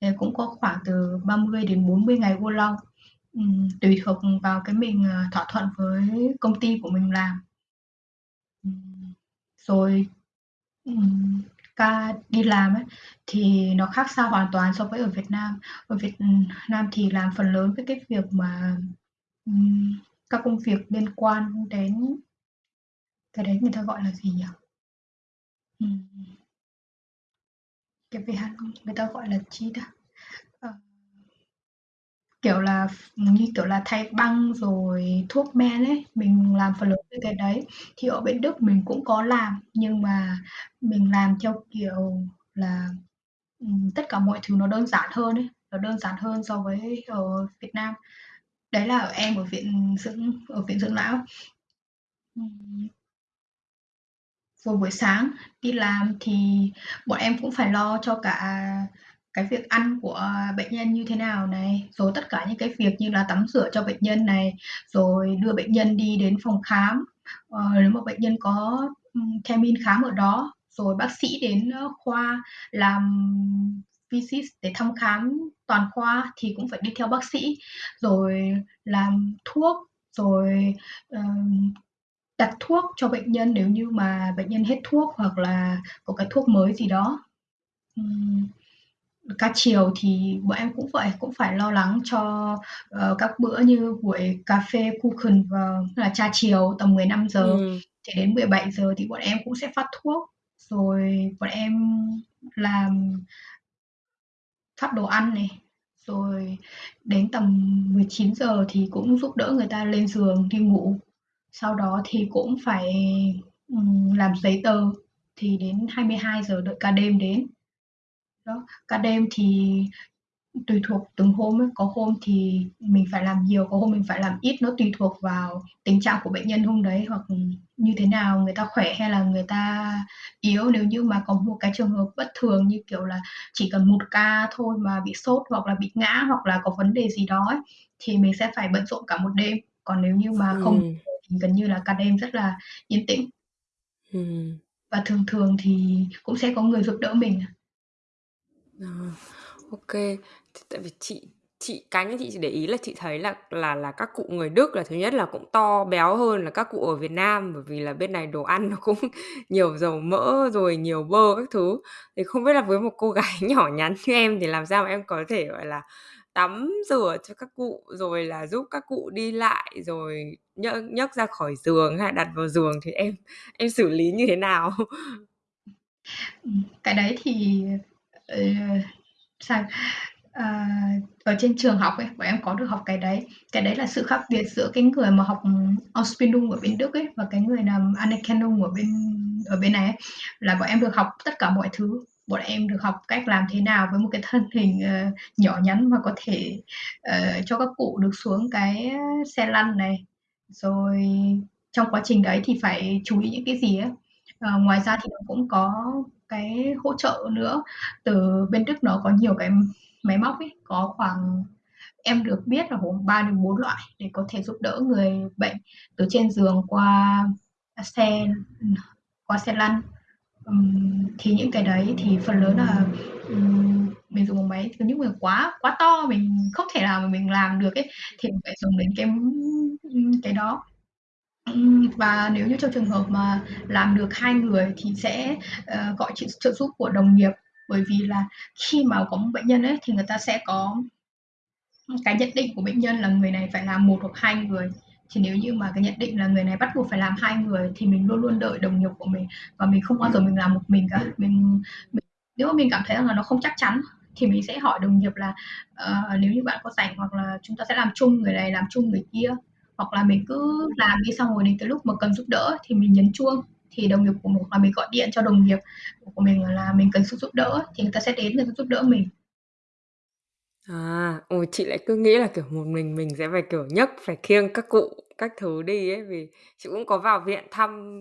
S3: Thì cũng có khoảng từ 30 đến 40 ngày vô long. Tùy thuộc vào cái mình, ờ, thỏa thuận với công ty của mình làm. Rồi, ca đi làm ấy, thì nó khác xa hoàn toàn so với ở Việt Nam. Ở Việt Nam thì làm phần lớn với cái việc mà, các công việc liên quan đến cái đấy người ta gọi là gì nhỉ? Cái việc người ta gọi là chi đó Ờ. Kiểu là, như kiểu là thay băng rồi thuốc men ấy, mình làm phần lớn về cái đấy. Thì ở bên Đức mình cũng có làm, nhưng mà mình làm theo kiểu là, ừm, tất cả mọi thứ nó đơn giản hơn ấy, nó đơn giản hơn so với ở Việt Nam. Đấy là ở em ở viện dưỡng ở viện dưỡng lão. Ừm. Rồi buổi sáng đi làm thì bọn em cũng phải lo cho cả cái việc ăn của bệnh nhân như thế nào này, rồi tất cả những cái việc như là tắm rửa cho bệnh nhân này, rồi đưa bệnh nhân đi đến phòng khám, ờ, nếu mà bệnh nhân có, theo min khám ở đó, rồi bác sĩ đến, ờ, khoa làm visit để thăm khám toàn khoa thì cũng phải đi theo bác sĩ, rồi làm thuốc, rồi, uh, đặt thuốc cho bệnh nhân nếu như mà bệnh nhân hết thuốc hoặc là có cái thuốc mới gì đó. Ừm, ca chiều thì bọn em cũng vậy, cũng phải lo lắng cho, ờ, các bữa như buổi cà phê vào tức là trà chiều tầm 15:00
S2: Ừm.
S3: thì đến 17:00 thì bọn em cũng sẽ phát thuốc, rồi bọn em làm phát đồ ăn này, rồi đến tầm 19:00 thì cũng giúp đỡ người ta lên giường đi ngủ. Sau đó thì cũng phải, làm giấy tờ, thì đến 22:00 đợi ca đêm đến. Đó, ca đêm thì tùy thuộc từng hôm ấy, có hôm thì mình phải làm nhiều, có hôm mình phải làm ít, nó tùy thuộc vào tình trạng của bệnh nhân hôm đấy hoặc, như thế nào, người ta khỏe hay là người ta yếu. Nếu như mà có một cái trường hợp bất thường như kiểu là chỉ cần một ca thôi mà bị sốt hoặc là bị ngã hoặc là có vấn đề gì đó ấy, thì mình sẽ phải bận rộn cả một đêm. Còn nếu như mà không
S2: ừ
S3: thì gần như là ca đêm rất là yên tĩnh.
S2: Ừm.
S3: Và thường thường thì cũng sẽ có người giúp đỡ mình à.
S2: Ờ, ô kê. T tại vì chị chị cá nhân chị chỉ để ý là chị thấy là là là các cụ người Đức là thứ nhất là cũng to béo hơn là các cụ ở Việt Nam, bởi vì là bên này đồ ăn nó cũng nhiều dầu mỡ rồi nhiều bơ các thứ. Thì không biết là với một cô gái nhỏ nhắn như em thì làm sao mà em có thể, gọi là, tắm rửa cho các cụ, rồi là giúp các cụ đi lại, rồi nhấc nhấc ra khỏi giường hay đặt vào giường thì em em xử lý như thế nào?
S3: Cái đấy thì, uh, sao uh, ở trên trường học ấy, bọn em có được học cái đấy. Cái đấy là sự khác biệt giữa cái người mà học Ausbildung ở bên Đức ấy và cái người làm Anerkennung ở bên ở bên này ấy, là bọn em được học tất cả mọi thứ. Bọn em được học cách làm thế nào với một cái thân hình, uh, nhỏ nhắn mà có thể, uh, cho các cụ được xuống cái xe lăn này, rồi trong quá trình đấy thì phải chú ý những cái gì á. Ờ, ngoài ra thì nó cũng có cái hỗ trợ nữa, từ bên Đức nó có nhiều cái máy móc ấy, có khoảng em được biết là khoảng 3 đến 4 loại để có thể giúp đỡ người bệnh từ trên giường qua xe, qua xe lăn um, thì những cái đấy thì phần lớn là, um, mình dùng bằng máy, còn những người quá quá to mình không thể nào mà mình làm được ấy, thì mình phải dùng đến cái, cái đó. Và nếu như trong trường hợp mà làm được hai người thì sẽ, uh, gọi sự trợ giúp của đồng nghiệp, bởi vì là khi mà có một bệnh nhân ấy thì người ta sẽ có cái nhận định của bệnh nhân là người này phải làm một hoặc hai người. Thì nếu như mà cái nhận định là người này bắt buộc phải làm hai người thì mình luôn luôn đợi đồng nghiệp của mình và mình không bao giờ mình làm một mình cả. Mình mình nếu mà mình cảm thấy rằng là nó không chắc chắn thì mình sẽ hỏi đồng nghiệp là, uh, nếu như bạn có rảnh hoặc là chúng ta sẽ làm chung, người này làm chung người kia, hoặc là mình cứ làm đi xong rồi đến cái lúc mà cần giúp đỡ thì mình nhấn chuông, thì đồng nghiệp của mình hoặc là mình gọi điện cho đồng nghiệp của mình là mình cần sự giúp đỡ thì người ta sẽ đến người ta giúp đỡ mình.
S2: À, ôi, chị lại cứ nghĩ là, kiểu, một mình mình sẽ phải, kiểu, nhấc, phải khiêng các cụ các thứ đi ấy, vì chị cũng có vào viện thăm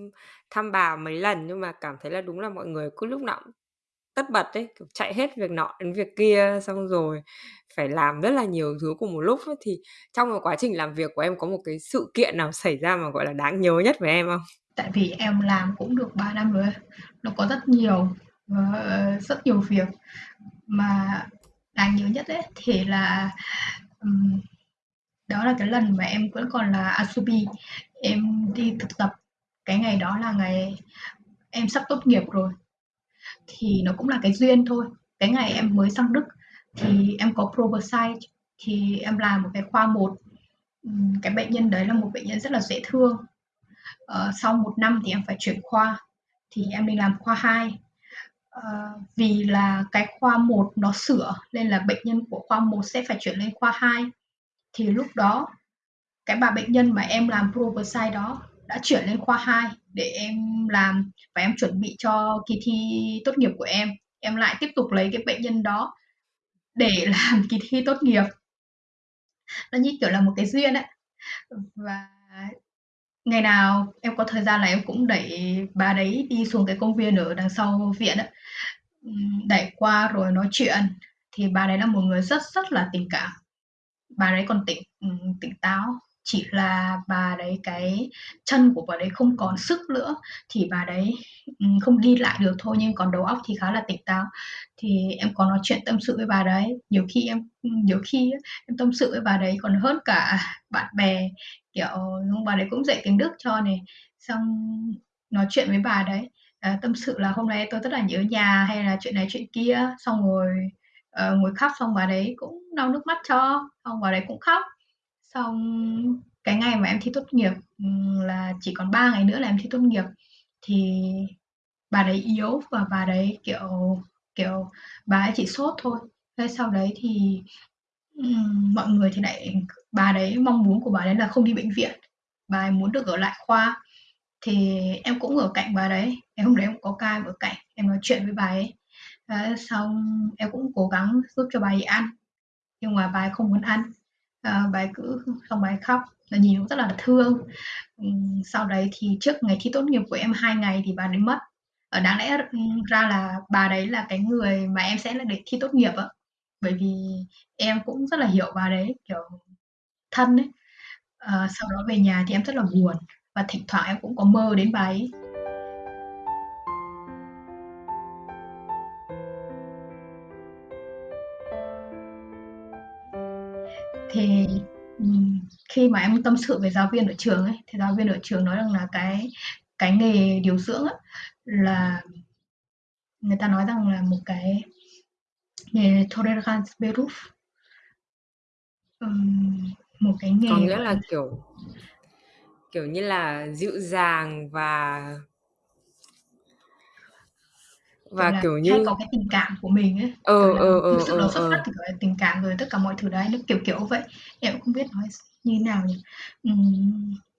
S2: thăm bà mấy lần nhưng mà cảm thấy là đúng là mọi người cứ lúc nào cũng tất bật ấy, kiểu, chạy hết việc nọ đến việc kia, xong rồi phải làm rất là nhiều thứ cùng một lúc ấy. Thì trong cái quá trình làm việc của em có một cái sự kiện nào xảy ra mà, gọi là, đáng nhớ nhất với em không?
S3: Tại vì em làm cũng được 3 năm rồi ấy, nó có rất nhiều, ờ, rất nhiều việc mà đáng nhớ nhất ấy thì là, um, đó là cái lần mà em vẫn còn là Asobi, em đi thực tập. Cái ngày đó là ngày em sắp tốt nghiệp rồi, thì nó cũng là cái duyên thôi. Cái ngày em mới sang Đức thì em có Probersite thì em làm một cái khoa một, cái bệnh nhân đấy là một bệnh nhân rất là dễ thương. Ờ, sau một năm thì em phải chuyển khoa, thì em đi làm khoa 2. Ờ, vì là cái khoa 1 nó sửa nên là bệnh nhân của khoa 1 sẽ phải chuyển lên khoa 2. Thì lúc đó cái bà bệnh nhân mà em làm Probersite đó đã chuyển lên khoa 2 để em làm và em chuẩn bị cho kỳ thi tốt nghiệp của em. Em lại tiếp tục lấy cái bệnh nhân đó để làm kỳ thi tốt nghiệp. Nó như kiểu là một cái duyên ấy. Và ngày nào em có thời gian là em cũng đẩy bà đấy đi xuống cái công viên ở đằng sau viện ấy, ừm, đẩy qua rồi nói chuyện. Thì bà đấy là một người rất rất là tình cảm. Bà đấy còn tỉnh, ừm, tỉnh táo, chỉ là bà đấy cái chân của bà đấy không còn sức nữa, thì bà đấy, ừm, không đi lại được thôi, nhưng còn đầu óc thì khá là tỉnh táo. Thì em có nói chuyện tâm sự với bà đấy, nhiều khi em ừ, nhiều khi á, em tâm sự với bà đấy còn hơn cả bạn bè, kiểu, bà đấy cũng dạy tiếng Đức cho này, xong nói chuyện với bà đấy, à, tâm sự là "Hôm nay tôi rất là nhớ nhà" hay là chuyện này chuyện kia, xong rồi, uh, ngồi khóc xong bà đấy cũng lau nước mắt cho, xong bà đấy cũng khóc. Xong cái ngày mà em thi tốt nghiệp, là chỉ còn 3 ngày nữa là em thi tốt nghiệp, thì bà đấy yếu và bà đấy, kiểu, kiểu, bà ấy chỉ sốt thôi. Thế sau đấy thì, um, mọi người thì lại bà đấy mong muốn của bà đấy là không đi bệnh viện, bà ấy muốn được ở lại khoa. Thì em cũng ở cạnh bà đấy, em hôm đấy em có ca em ở cạnh, em nói chuyện với bà ấy. à, xong em cũng cố gắng giúp cho bà ấy ăn, nhưng mà bà ấy không muốn ăn, à, bà ấy cứ xong bà ấy khóc, là nhìn cũng rất là thương. Ừ, sau đấy thì trước ngày thi tốt nghiệp của em hai ngày thì bà ấy mất. ở đáng lẽ, ra là bà đấy là cái người mà em sẽ là để thi tốt nghiệp á, bởi vì em cũng rất là hiểu bà đấy, kiểu, thân ấy. à, sau đó về nhà thì em rất là buồn và thỉnh thoảng em cũng có mơ đến bà ấy. Thì, khi mà em tâm sự với giáo viên ở trường ấy, thì giáo viên ở trường nói rằng là cái cái nghề điều dưỡng á, là người ta nói rằng là một cái nghề Toleranzberuf. um, một cái
S2: Có nghĩa là kiểu kiểu như là, dịu dàng và và,
S3: là,
S2: kiểu
S3: hay
S2: như
S3: có cái tình cảm của mình ấy,
S2: ờ, ờ, ờ,
S3: sự nó
S2: ờ,
S3: xuất phát
S2: ờ.
S3: từ cái tình cảm rồi tất cả mọi thứ đấy, nó kiểu kiểu vậy. Em cũng không biết nói như thế nào nhỉ?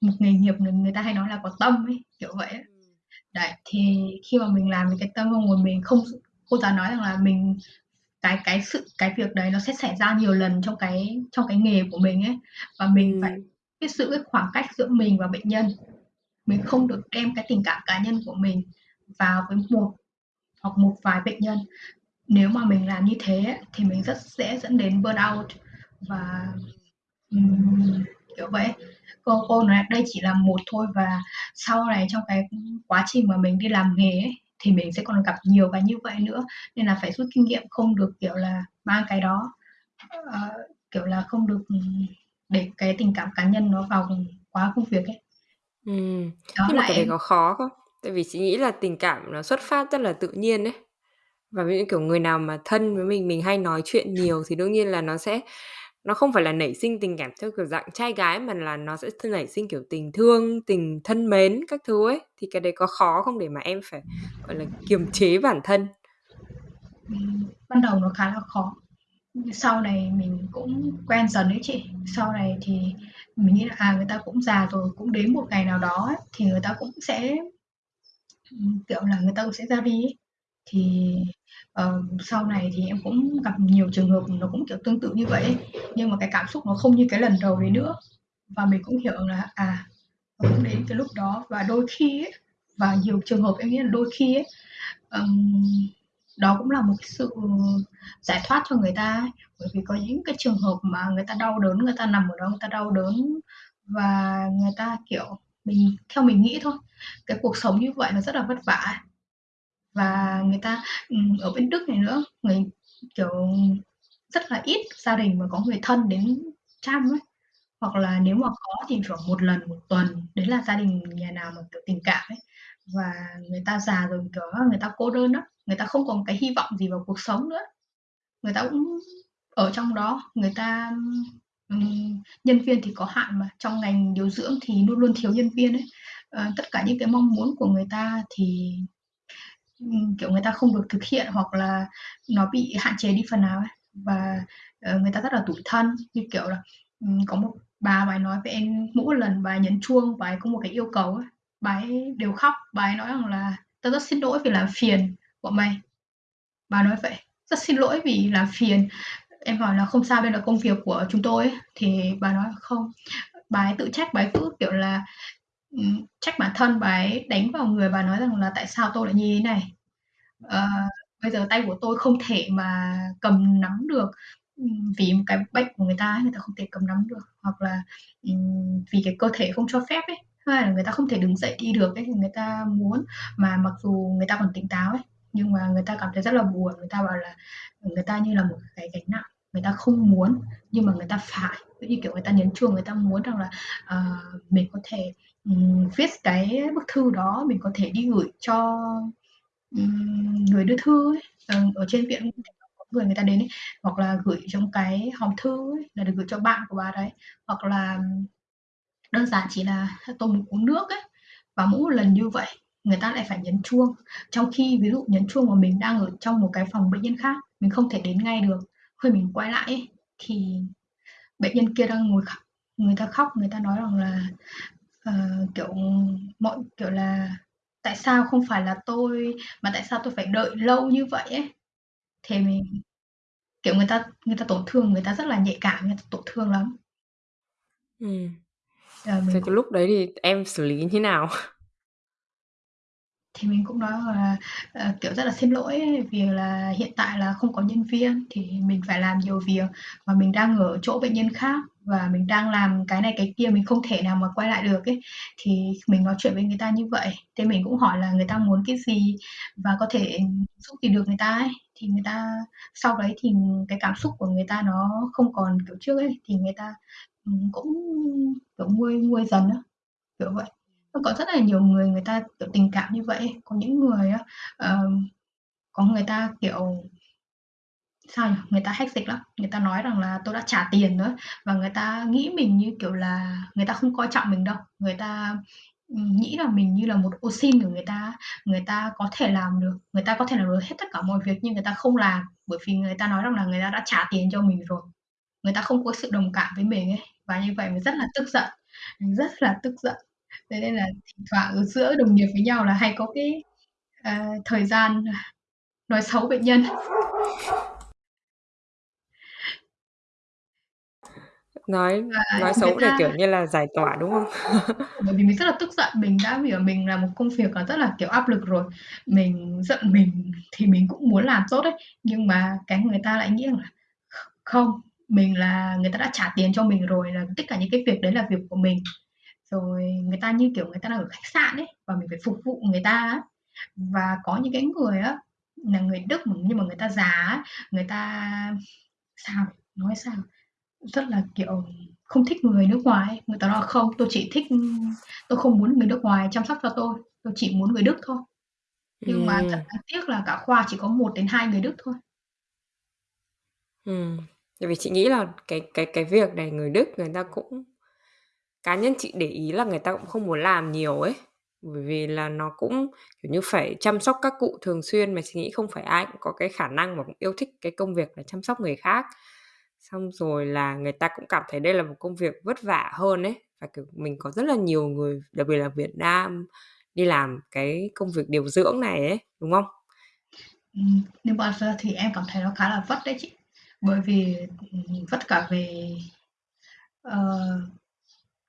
S3: Một nghề nghiệp người người ta hay nói là có tâm ấy, kiểu vậy á.
S2: Ừm.
S3: Đấy, thì khi mà mình làm cái tâm xong rồi mình không cô giáo nói rằng là mình cái cái sự cái việc đấy nó sẽ xảy ra nhiều lần trong cái trong cái nghề của mình ấy, và mình phải cái sự cái khoảng cách giữa mình và bệnh nhân. Mình không được đem cái tình cảm cá nhân của mình vào với một hoặc một vài bệnh nhân. Nếu mà mình làm như thế thì mình rất dễ dẫn đến burnout và, um, kiểu vậy. Cô cô nói đây chỉ là một thôi và sau này trong cái, quá trình mà mình đi làm nghề ấy, thì mình sẽ còn gặp nhiều cái như vậy nữa, nên là phải rút kinh nghiệm, không được, kiểu là, mang cái đó, uh, kiểu là, không được, để cái tình cảm cá nhân nó vào quá công việc ấy.
S2: Ừm,
S3: Đó
S2: nhưng
S3: là
S2: mà cái đấy
S3: em
S2: có khó không? Tại vì chị nghĩ là tình cảm nó xuất phát rất là tự nhiên ấy. Và ví dụ, kiểu, người nào mà thân với mình, mình hay nói chuyện nhiều thì đương nhiên là nó sẽ nó không phải là nảy sinh tình cảm theo kiểu dạng trai gái mà là nó sẽ th nảy sinh, kiểu, tình thương, tình thân mến các thứ ấy. Thì cái đấy có khó không để mà em phải, gọi là, kiềm chế bản thân?
S3: Ừm, ban đầu nó khá là khó. Sau này mình cũng quen dần đấy chị. Sau này thì mình nghĩ là, à, người ta cũng già rồi, cũng đến một ngày nào đó ấy, thì người ta cũng sẽ kiểu là, người ta cũng sẽ ra đi ấy. Thì, ờ, sau này thì em cũng gặp nhiều trường hợp nó cũng, kiểu, tương tự như vậy ấy, nhưng mà cái cảm xúc nó không như cái lần đầu đấy nữa. Và mình cũng hiểu là, à, nó cũng đến cái lúc đó và đôi khi ấy, và nhiều trường hợp em nghĩ là đôi khi ấy, um, đó cũng là một cái sự giải thoát cho người ta ấy. Bởi vì có những cái trường hợp mà người ta đau đớn, người ta nằm ở đó người ta đau đớn và người ta, kiểu, mình theo mình nghĩ thôi, cái cuộc sống như vậy nó rất là vất vả ấy. Và người ta ừ, ở bên Đức này nữa, người kiểu, rất là ít gia đình mà có người thân đến chăm ấy, hoặc là nếu mà có thì khoảng 1 lần 1 tuần, đấy là gia đình nhà nào mà, kiểu, tình cảm ấy. Và người ta già rồi, kiểu á, người ta cô đơn đó người ta không còn cái hy vọng gì vào cuộc sống nữa. Người ta cũng ở trong đó, người ta ừm, nhân viên thì có hạn mà, trong ngành điều dưỡng thì luôn luôn thiếu nhân viên ấy. Ờ, tất cả những cái mong muốn của người ta thì, ừm, kiểu, người ta không được thực hiện hoặc là nó bị hạn chế đi phần nào ấy. Và, ờ, người ta rất là tủi thân, như kiểu là, ừm, có một bà bà ấy nói với em mỗi lần bà ấy nhấn chuông, bà ấy có một cái yêu cầu ấy, bà ấy đều khóc, bà ấy nói rằng là "Tao rất xin lỗi vì làm phiền bọn mày." Bà nói vậy, "Rất xin lỗi vì làm phiền." Em hỏi là "Không sao, đây là công việc của chúng tôi ấy." Thì bà nói "Không." Bà ấy tự trách, bà ấy cứ, kiểu là, trách bản thân, bà ấy đánh vào người, bà nói rằng là "Tại sao tôi lại như thế này? à, bây giờ tay của tôi không thể mà cầm nắm được, vì một cái bệnh của người ta người ta không thể cầm nắm được, hoặc là, vì cái cơ thể không cho phép ấy, hay là người ta không thể đứng dậy đi được ấy, thì người ta muốn mà mặc dù người ta còn tỉnh táo ấy, nhưng mà người ta cảm thấy rất là buồn, người ta bảo là, người ta như là một cái gánh nặng, người ta không muốn nhưng mà người ta phải." Như kiểu người ta nhấn chuông, người ta muốn rằng là, uh, mình có thể, um, viết cái bức thư đó, mình có thể đi gửi cho, um, người đưa thư ấy, ở trên viện người người ta đến ấy, hoặc là gửi trong cái hòm thư ấy, là được gửi cho bạn của bà đấy, hoặc là đơn giản chỉ là tôi muốn uống nước ấy. Và mỗi một lần như vậy, người ta lại phải nhấn chuông, trong khi ví dụ nhấn chuông mà mình đang ở trong một cái phòng bệnh nhân khác, mình không thể đến ngay được, khi mình quay lại ấy, thì bệnh nhân kia đang ngồi khóc, người ta khóc, người ta nói rằng là, uh, kiểu, mọi kiểu là "Tại sao không phải là tôi, mà tại sao tôi phải đợi lâu như vậy ấy?" Thì mình kiểu, người ta người ta tổn thương, người ta rất là nhạy cảm, người ta tổn thương lắm.
S2: Ừm.
S3: Ờ,
S2: Thế
S3: mình
S2: cái
S3: cũng
S2: lúc đấy thì em xử lý như thế nào?
S3: Thì mình cũng nói là, ờ, kiểu, rất là xin lỗi vì là hiện tại là không có nhân viên thì mình phải làm nhiều việc và mình đang ở chỗ bệnh nhân khác và mình đang làm cái này cái kia, mình không thể nào mà quay lại được ấy. Thì mình nói chuyện với người ta như vậy, thế mình cũng hỏi là người ta muốn cái gì và có thể giúp gì được người ta ấy. Thì người ta sau đấy thì cái cảm xúc của người ta nó không còn kiểu trước ấy, thì người ta, ừm, cũng, kiểu, nguôi nguôi dần á, kiểu vậy. Có rất là nhiều người người ta, kiểu, tình cảm như vậy ấy. Có những người á, ờ, có người ta, kiểu sao nhỉ? Người ta hách dịch lắm, người ta nói rằng là "Tôi đã trả tiền nữa. Và người ta nghĩ mình như kiểu là người ta không coi trọng mình đâu, người ta, ừ, nghĩ là mình như là một ô xin của người ta. Người ta có thể làm được, người ta có thể làm được hết tất cả mọi việc nhưng người ta không làm, bởi vì người ta nói rằng là người ta đã trả tiền cho mình rồi. Người ta không có sự đồng cảm với mình ấy, và như vậy mình rất là tức giận, mình rất là tức giận. Thế nên là thỉnh thoảng ở giữa đồng nghiệp với nhau là hay có cái, uh, thời gian, nói xấu bệnh nhân.
S2: Nói
S3: Và
S2: nói
S3: người
S2: xấu để,
S3: ta
S2: kiểu như là, giải tỏa, đúng không?
S3: Bởi vì mình rất là tức giận, mình đã hiểu mình làm một công việc là rất là, kiểu, áp lực rồi, mình giận mình thì mình cũng muốn làm tốt ấy, nhưng mà cái người ta lại nghĩ rằng là kh không, mình là người ta đã trả tiền cho mình rồi, là tất cả những cái việc đấy là việc của mình. Rồi người ta như kiểu người ta đang ở khách sạn ấy, và mình phải phục vụ người ta á. Và có những cái người á, là người Đức mà nhưng mà người ta già á, người ta sao, nói sao? Rất là, kiểu không thích người nước ngoài người ta nói không, tôi chỉ thích tôi không muốn người nước ngoài chăm sóc cho tôi, tôi chỉ muốn người Đức thôi. Nhưng mà thật đáng tiếc là cả khoa chỉ có 1 đến 2 người Đức thôi.
S2: Ừm, tại vì chị nghĩ là cái cái cái việc này người Đức người ta cũng cá nhân chị để ý là người ta cũng không muốn làm nhiều ấy. Bởi vì là nó cũng, kiểu như, phải chăm sóc các cụ thường xuyên mà chị nghĩ không phải ai cũng có cái khả năng và cũng yêu thích cái công việc là chăm sóc người khác. Xong rồi là người ta cũng cảm thấy đây là một công việc vất vả hơn ấy, và, kiểu, mình có rất là nhiều người, đặc biệt là Việt Nam đi làm cái công việc điều dưỡng này ấy, đúng không?
S3: Ừm, nếu mà giờ thì em cảm thấy nó khá là vất đấy chị. Bởi vì, vất cả về, ờ,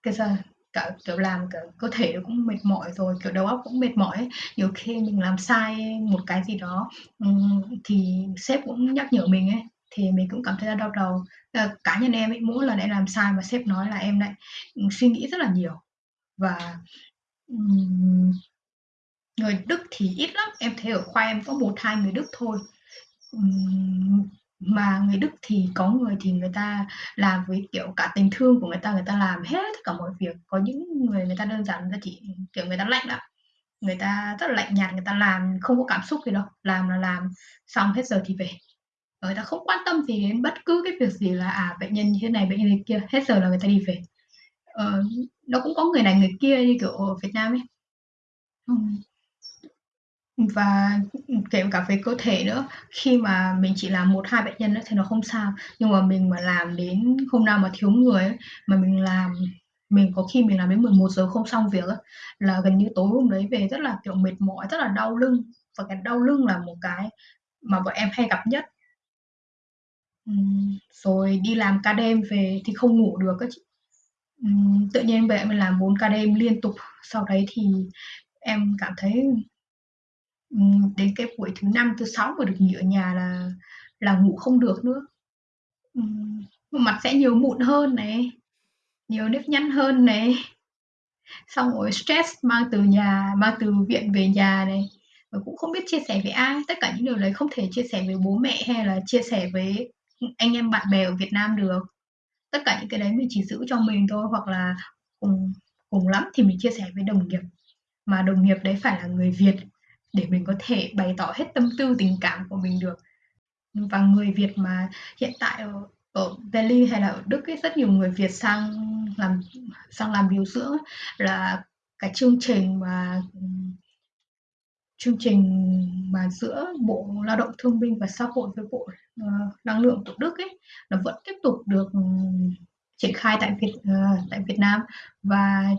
S3: cái sao cả, kiểu, làm cả cơ thể nó cũng mệt mỏi rồi, kiểu, đầu óc cũng mệt mỏi ấy. Nhiều khi mình làm sai một cái gì đó, ừm, thì sếp cũng nhắc nhở mình ấy, thì mình cũng cảm thấy là đau đầu. à, cá nhân em ấy, mỗi lần em làm sai mà sếp nói là em lại, ừ, suy nghĩ rất là nhiều. Và, um, người Đức thì ít lắm, em thấy ở khoa em có 1-2 người Đức thôi. um, mà người Đức thì có người thì người ta làm với, kiểu, cả tình thương của người ta, người ta làm hết tất cả mọi việc. Có những người người ta đơn giản người ta chỉ kiểu, người ta lạnh lắm, người ta rất là lạnh nhạt, người ta làm không có cảm xúc gì đâu, làm là làm, xong hết giờ thì về. Người ta không quan tâm gì đến bất cứ cái việc gì là, à, bệnh nhân như thế này, bệnh nhân như kia, hết giờ là người ta đi về. Ờ, nó cũng có người này người kia như kiểu ở Việt Nam ấy. Ừm. Và, kể cả về cơ thể nữa, khi mà mình chỉ làm 1-2 bệnh nhân á thì nó không sao, nhưng mà mình mà làm đến hôm nào mà thiếu người ấy, mà mình làm mình có khi mình làm đến 11 giờ không xong việc á, là gần như tối hôm đấy về rất là, kiểu, mệt mỏi, rất là đau lưng, và cái đau lưng là một cái mà bọn em hay gặp nhất. Ừm, rồi đi làm ca đêm về thì không ngủ được á chị. Ừm, tự nhiên về mình làm 4 ca đêm liên tục, sau đấy thì em cảm thấy ừm, đến cái buổi thứ năm thứ sáu mà được nghỉ ở nhà là là ngủ không được nữa. Ừm, mặt sẽ nhiều mụn hơn này, nhiều nếp nhăn hơn này. Xong rồi stress mang từ nhà mang từ viện về nhà này, và cũng không biết chia sẻ với ai. Tất cả những điều đấy không thể chia sẻ với bố mẹ hay là chia sẻ với, anh em bạn bè ở Việt Nam được. Tất cả những cái đấy mình chỉ giữ cho mình thôi, hoặc là cùng cùng lắm thì mình chia sẻ với đồng nghiệp, mà đồng nghiệp đấy phải là người Việt để mình có thể bày tỏ hết tâm tư tình cảm của mình được. Và người Việt mà hiện tại ở ở Berlin hay là ở Đức ấy, rất nhiều người Việt sang làm sang làm điều dưỡng là cái chương trình mà, chương trình mà giữa Bộ Lao động Thương binh và Xã hội với Bộ, ờ, Năng lượng của Đức ấy, nó vẫn tiếp tục được, ừ, triển khai tại Việt uh, tại Việt Nam. Và,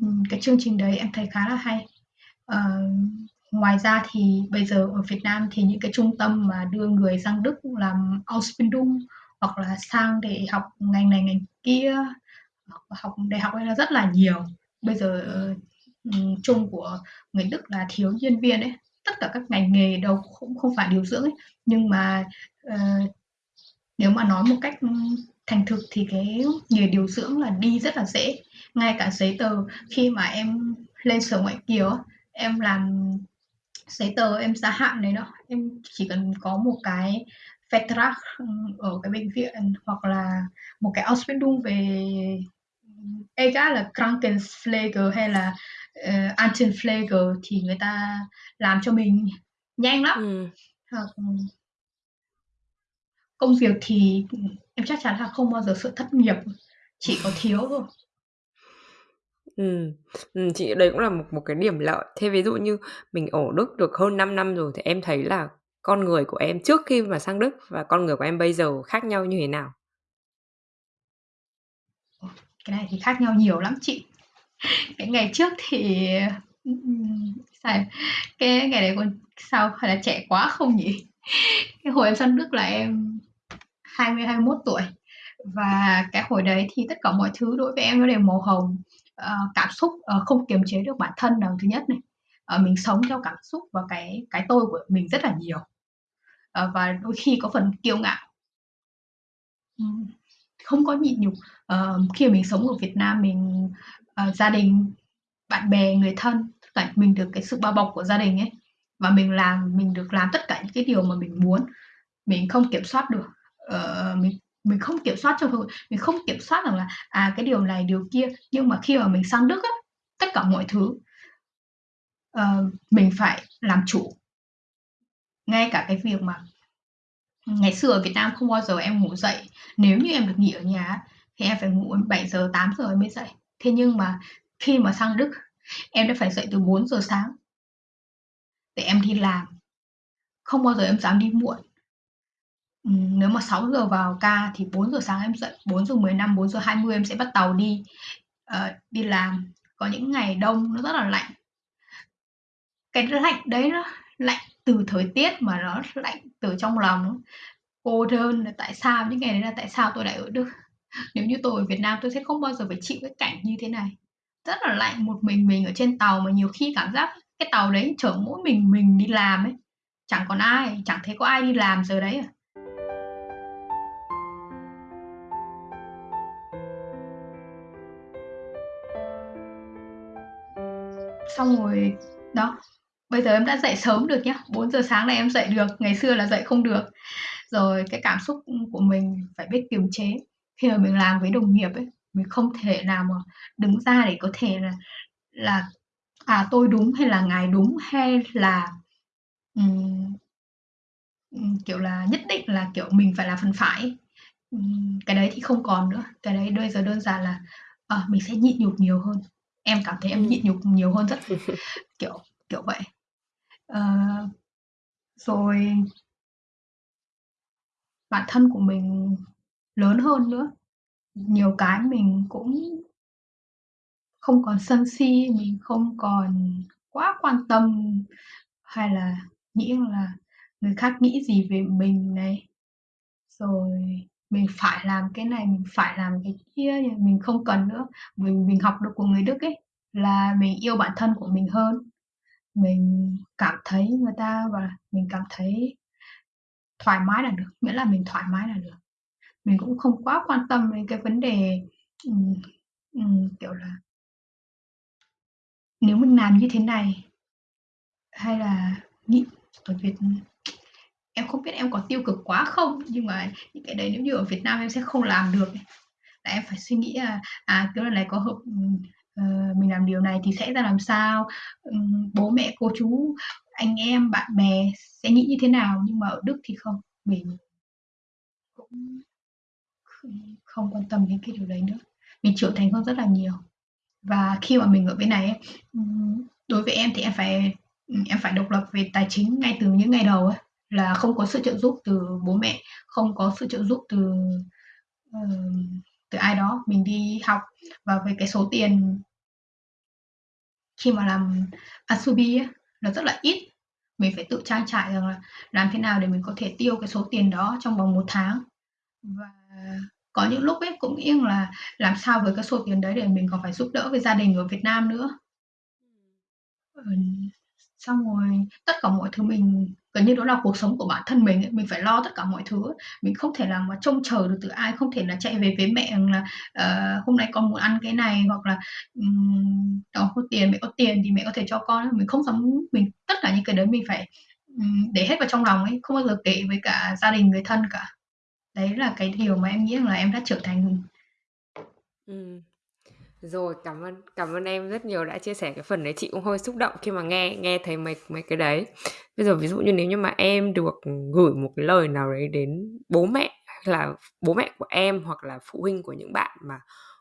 S3: um, cái chương trình đấy em thấy khá là hay. Uh, ngoài ra thì bây giờ ở Việt Nam thì những cái trung tâm mà đưa người sang Đức làm Ausbildung hoặc là sang để học ngành này ngành kia, học đại học hay là rất là nhiều. Bây giờ, uh, Ừ, chung của người Đức là thiếu nhân viên ấy, tất cả các ngành nghề đâu cũng không phải điều dưỡng ấy, nhưng mà, uh, nếu mà nói một cách, ừ, thành thực thì cái nghề điều dưỡng là đi rất là dễ. Ngay cả giấy tờ khi mà em lên Sở Ngoại kiều em làm giấy tờ em gia hạn này đó em chỉ cần có một cái Vertrag, ừ, ở cái bệnh viện hoặc là một cái Ausbildung về EGA là Krankenpflege hay là, ờ, Altenpflege thì người ta làm cho mình nhanh lắm.
S2: Ừm.
S3: Hoặc công việc thì, em chắc chắn là không bao giờ sợ thất nghiệp, chỉ có thiếu thôi.
S2: Ừm, ừm, chị đấy cũng là một một cái điểm lợi. Thế ví dụ như mình ở Đức được hơn 5 năm rồi thì em thấy là con người của em trước khi mà sang Đức và con người của em bây giờ khác nhau như thế nào?
S3: Cái này thì khác nhau nhiều lắm chị. Cái ngày trước thì, ừm, sao cái ngày đấy còn sao, hay là trẻ quá không nhỉ? Cái hồi em sang Đức là em 20, 21 tuổi, và cái hồi đấy thì tất cả mọi thứ đối với em nó đều màu hồng. Ờ, cảm xúc, ờ, không kiềm chế được bản thân là thứ nhất này, ờ, mình sống theo cảm xúc và cái cái tôi của mình rất là nhiều, ờ, và đôi khi có phần kiêu ngạo. Ừm, không có nhịn nhục. Ờ, khi mà mình sống ở Việt Nam mình, uh, gia đình, bạn bè, người thân, tất cả mình được cái sự bao bọc của gia đình ấy, và mình làm mình được làm tất cả những cái điều mà mình muốn, mình không kiểm soát được. uh, mình mình không kiểm soát trong mình không kiểm soát rằng là, à, cái điều này, điều kia, nhưng mà khi mà mình sang Đức á, tất cả mọi thứ, uh, mình phải làm chủ. Ngay cả cái việc mà ngày xưa ở Việt Nam không bao giờ em ngủ dậy, nếu như em được nghỉ ở nhà thì em phải ngủ 7 giờ 8 giờ mới dậy. Thế nhưng mà khi mà sang Đức, em đã phải dậy từ 4 giờ sáng để em đi làm. Không bao giờ em dám đi muộn. Ừm, nếu mà 6 giờ vào ca thì 4 giờ sáng em dậy, 4 giờ 15, 4 giờ 20 em sẽ bắt tàu đi, uh, đi làm. Có những ngày đông nó rất là lạnh. Cái lạnh đấy nó lạnh từ thời tiết mà nó lạnh từ trong lòng, cô đơn là tại sao những ngày đấy là tại sao tôi lại ở Đức. Nếu như tôi ở Việt Nam tôi sẽ không bao giờ phải chịu cái cảnh như thế này. Rất là lạnh, một mình mình ở trên tàu mà nhiều khi cảm giác cái tàu đấy chở mỗi mình mình đi làm ấy, chẳng còn ai, chẳng thấy có ai đi làm giờ đấy à. Xong rồi đó, bây giờ em đã dậy sớm được nhá, 4:00 sáng này em dậy được, ngày xưa là dậy không được. Rồi cái cảm xúc, của mình phải biết kiềm chế. Khi mà mình làm với đồng nghiệp ấy, mình không thể nào mà đứng ra để có thể là là, à, tôi đúng hay là ngài đúng, hay là, ừm, kiểu là, nhất định là, kiểu, mình phải là phần phải. Ừm, cái đấy thì không còn nữa, cái đấy bây giờ đơn giản là, ờ, mình sẽ nhịn nhục nhiều hơn. Em cảm thấy em nhịn nhục nhiều hơn rất kiểu kiểu vậy. Ờ, rồi bản thân của mình lớn hơn nữa, nhiều cái mình cũng không còn sân si, mình không còn quá quan tâm hay là nghĩ là người khác nghĩ gì về mình này. Rồi mình phải làm cái này, mình phải làm cái kia, mình không cần nữa. Mình mình học được của người Đức ấy, là mình yêu bản thân của mình hơn. Mình cảm thấy người ta và mình cảm thấy thoải mái là được, miễn là mình thoải mái là được. Mình cũng không quá quan tâm đến cái vấn đề, um, um, kiểu là nếu mình làm như thế này hay là nghĩ ở Việt em không biết em có tiêu cực quá không, nhưng mà những cái đấy nếu như ở Việt Nam em sẽ không làm được. Là em phải suy nghĩ là, à, cái lần này có hợp uh, mình làm điều này thì sẽ ra làm sao, um, bố mẹ, cô chú, anh em, bạn bè sẽ nghĩ như thế nào, nhưng mà ở Đức thì không, mình cũng không không quan tâm đến cái điều đấy nữa. Mình trưởng thành hơn rất là nhiều. Và khi mà mình ở bên này đối với em thì em phải, em phải độc lập về tài chính ngay từ những ngày đầu ấy, là không có sự trợ giúp từ bố mẹ, không có sự trợ giúp từ, từ ai đó. Mình đi học và về cái số tiền khi mà làm asubi ấy, là rất là ít, mình phải tự trang trải rằng là làm thế nào để mình có thể tiêu cái số tiền đó trong vòng một tháng. Và có những lúc ấy cũng yên là làm sao với cái số tiền đấy để mình còn phải giúp đỡ với gia đình ở Việt Nam nữa. Ừ, xong rồi tất cả mọi thứ mình gần như đó là cuộc sống của bản thân mình ấy, mình phải lo tất cả mọi thứ ấy. Mình không thể nào mà trông chờ được từ ai, không thể là chạy về với mẹ là, uh, "Hôm nay con muốn ăn cái này" hoặc là, um, có tiền, mẹ có tiền thì mẹ có thể cho con" Mình không dám mình tất cả những cái đấy mình phải, um, để hết vào trong lòng ấy, không bao giờ kể với cả gia đình, người thân cả. Đấy là cái điều mà em nghĩ rằng là em đã trưởng thành.
S2: Ừm. Rồi, cảm ơn cảm ơn em rất nhiều đã chia sẻ cái phần đấy, chị cũng hơi xúc động khi mà nghe nghe thấy mấy mấy cái đấy. Bây giờ ví dụ như nếu như mà em được, gửi một cái lời nào đấy đến bố mẹ, là bố mẹ của em hoặc là phụ huynh của những bạn mà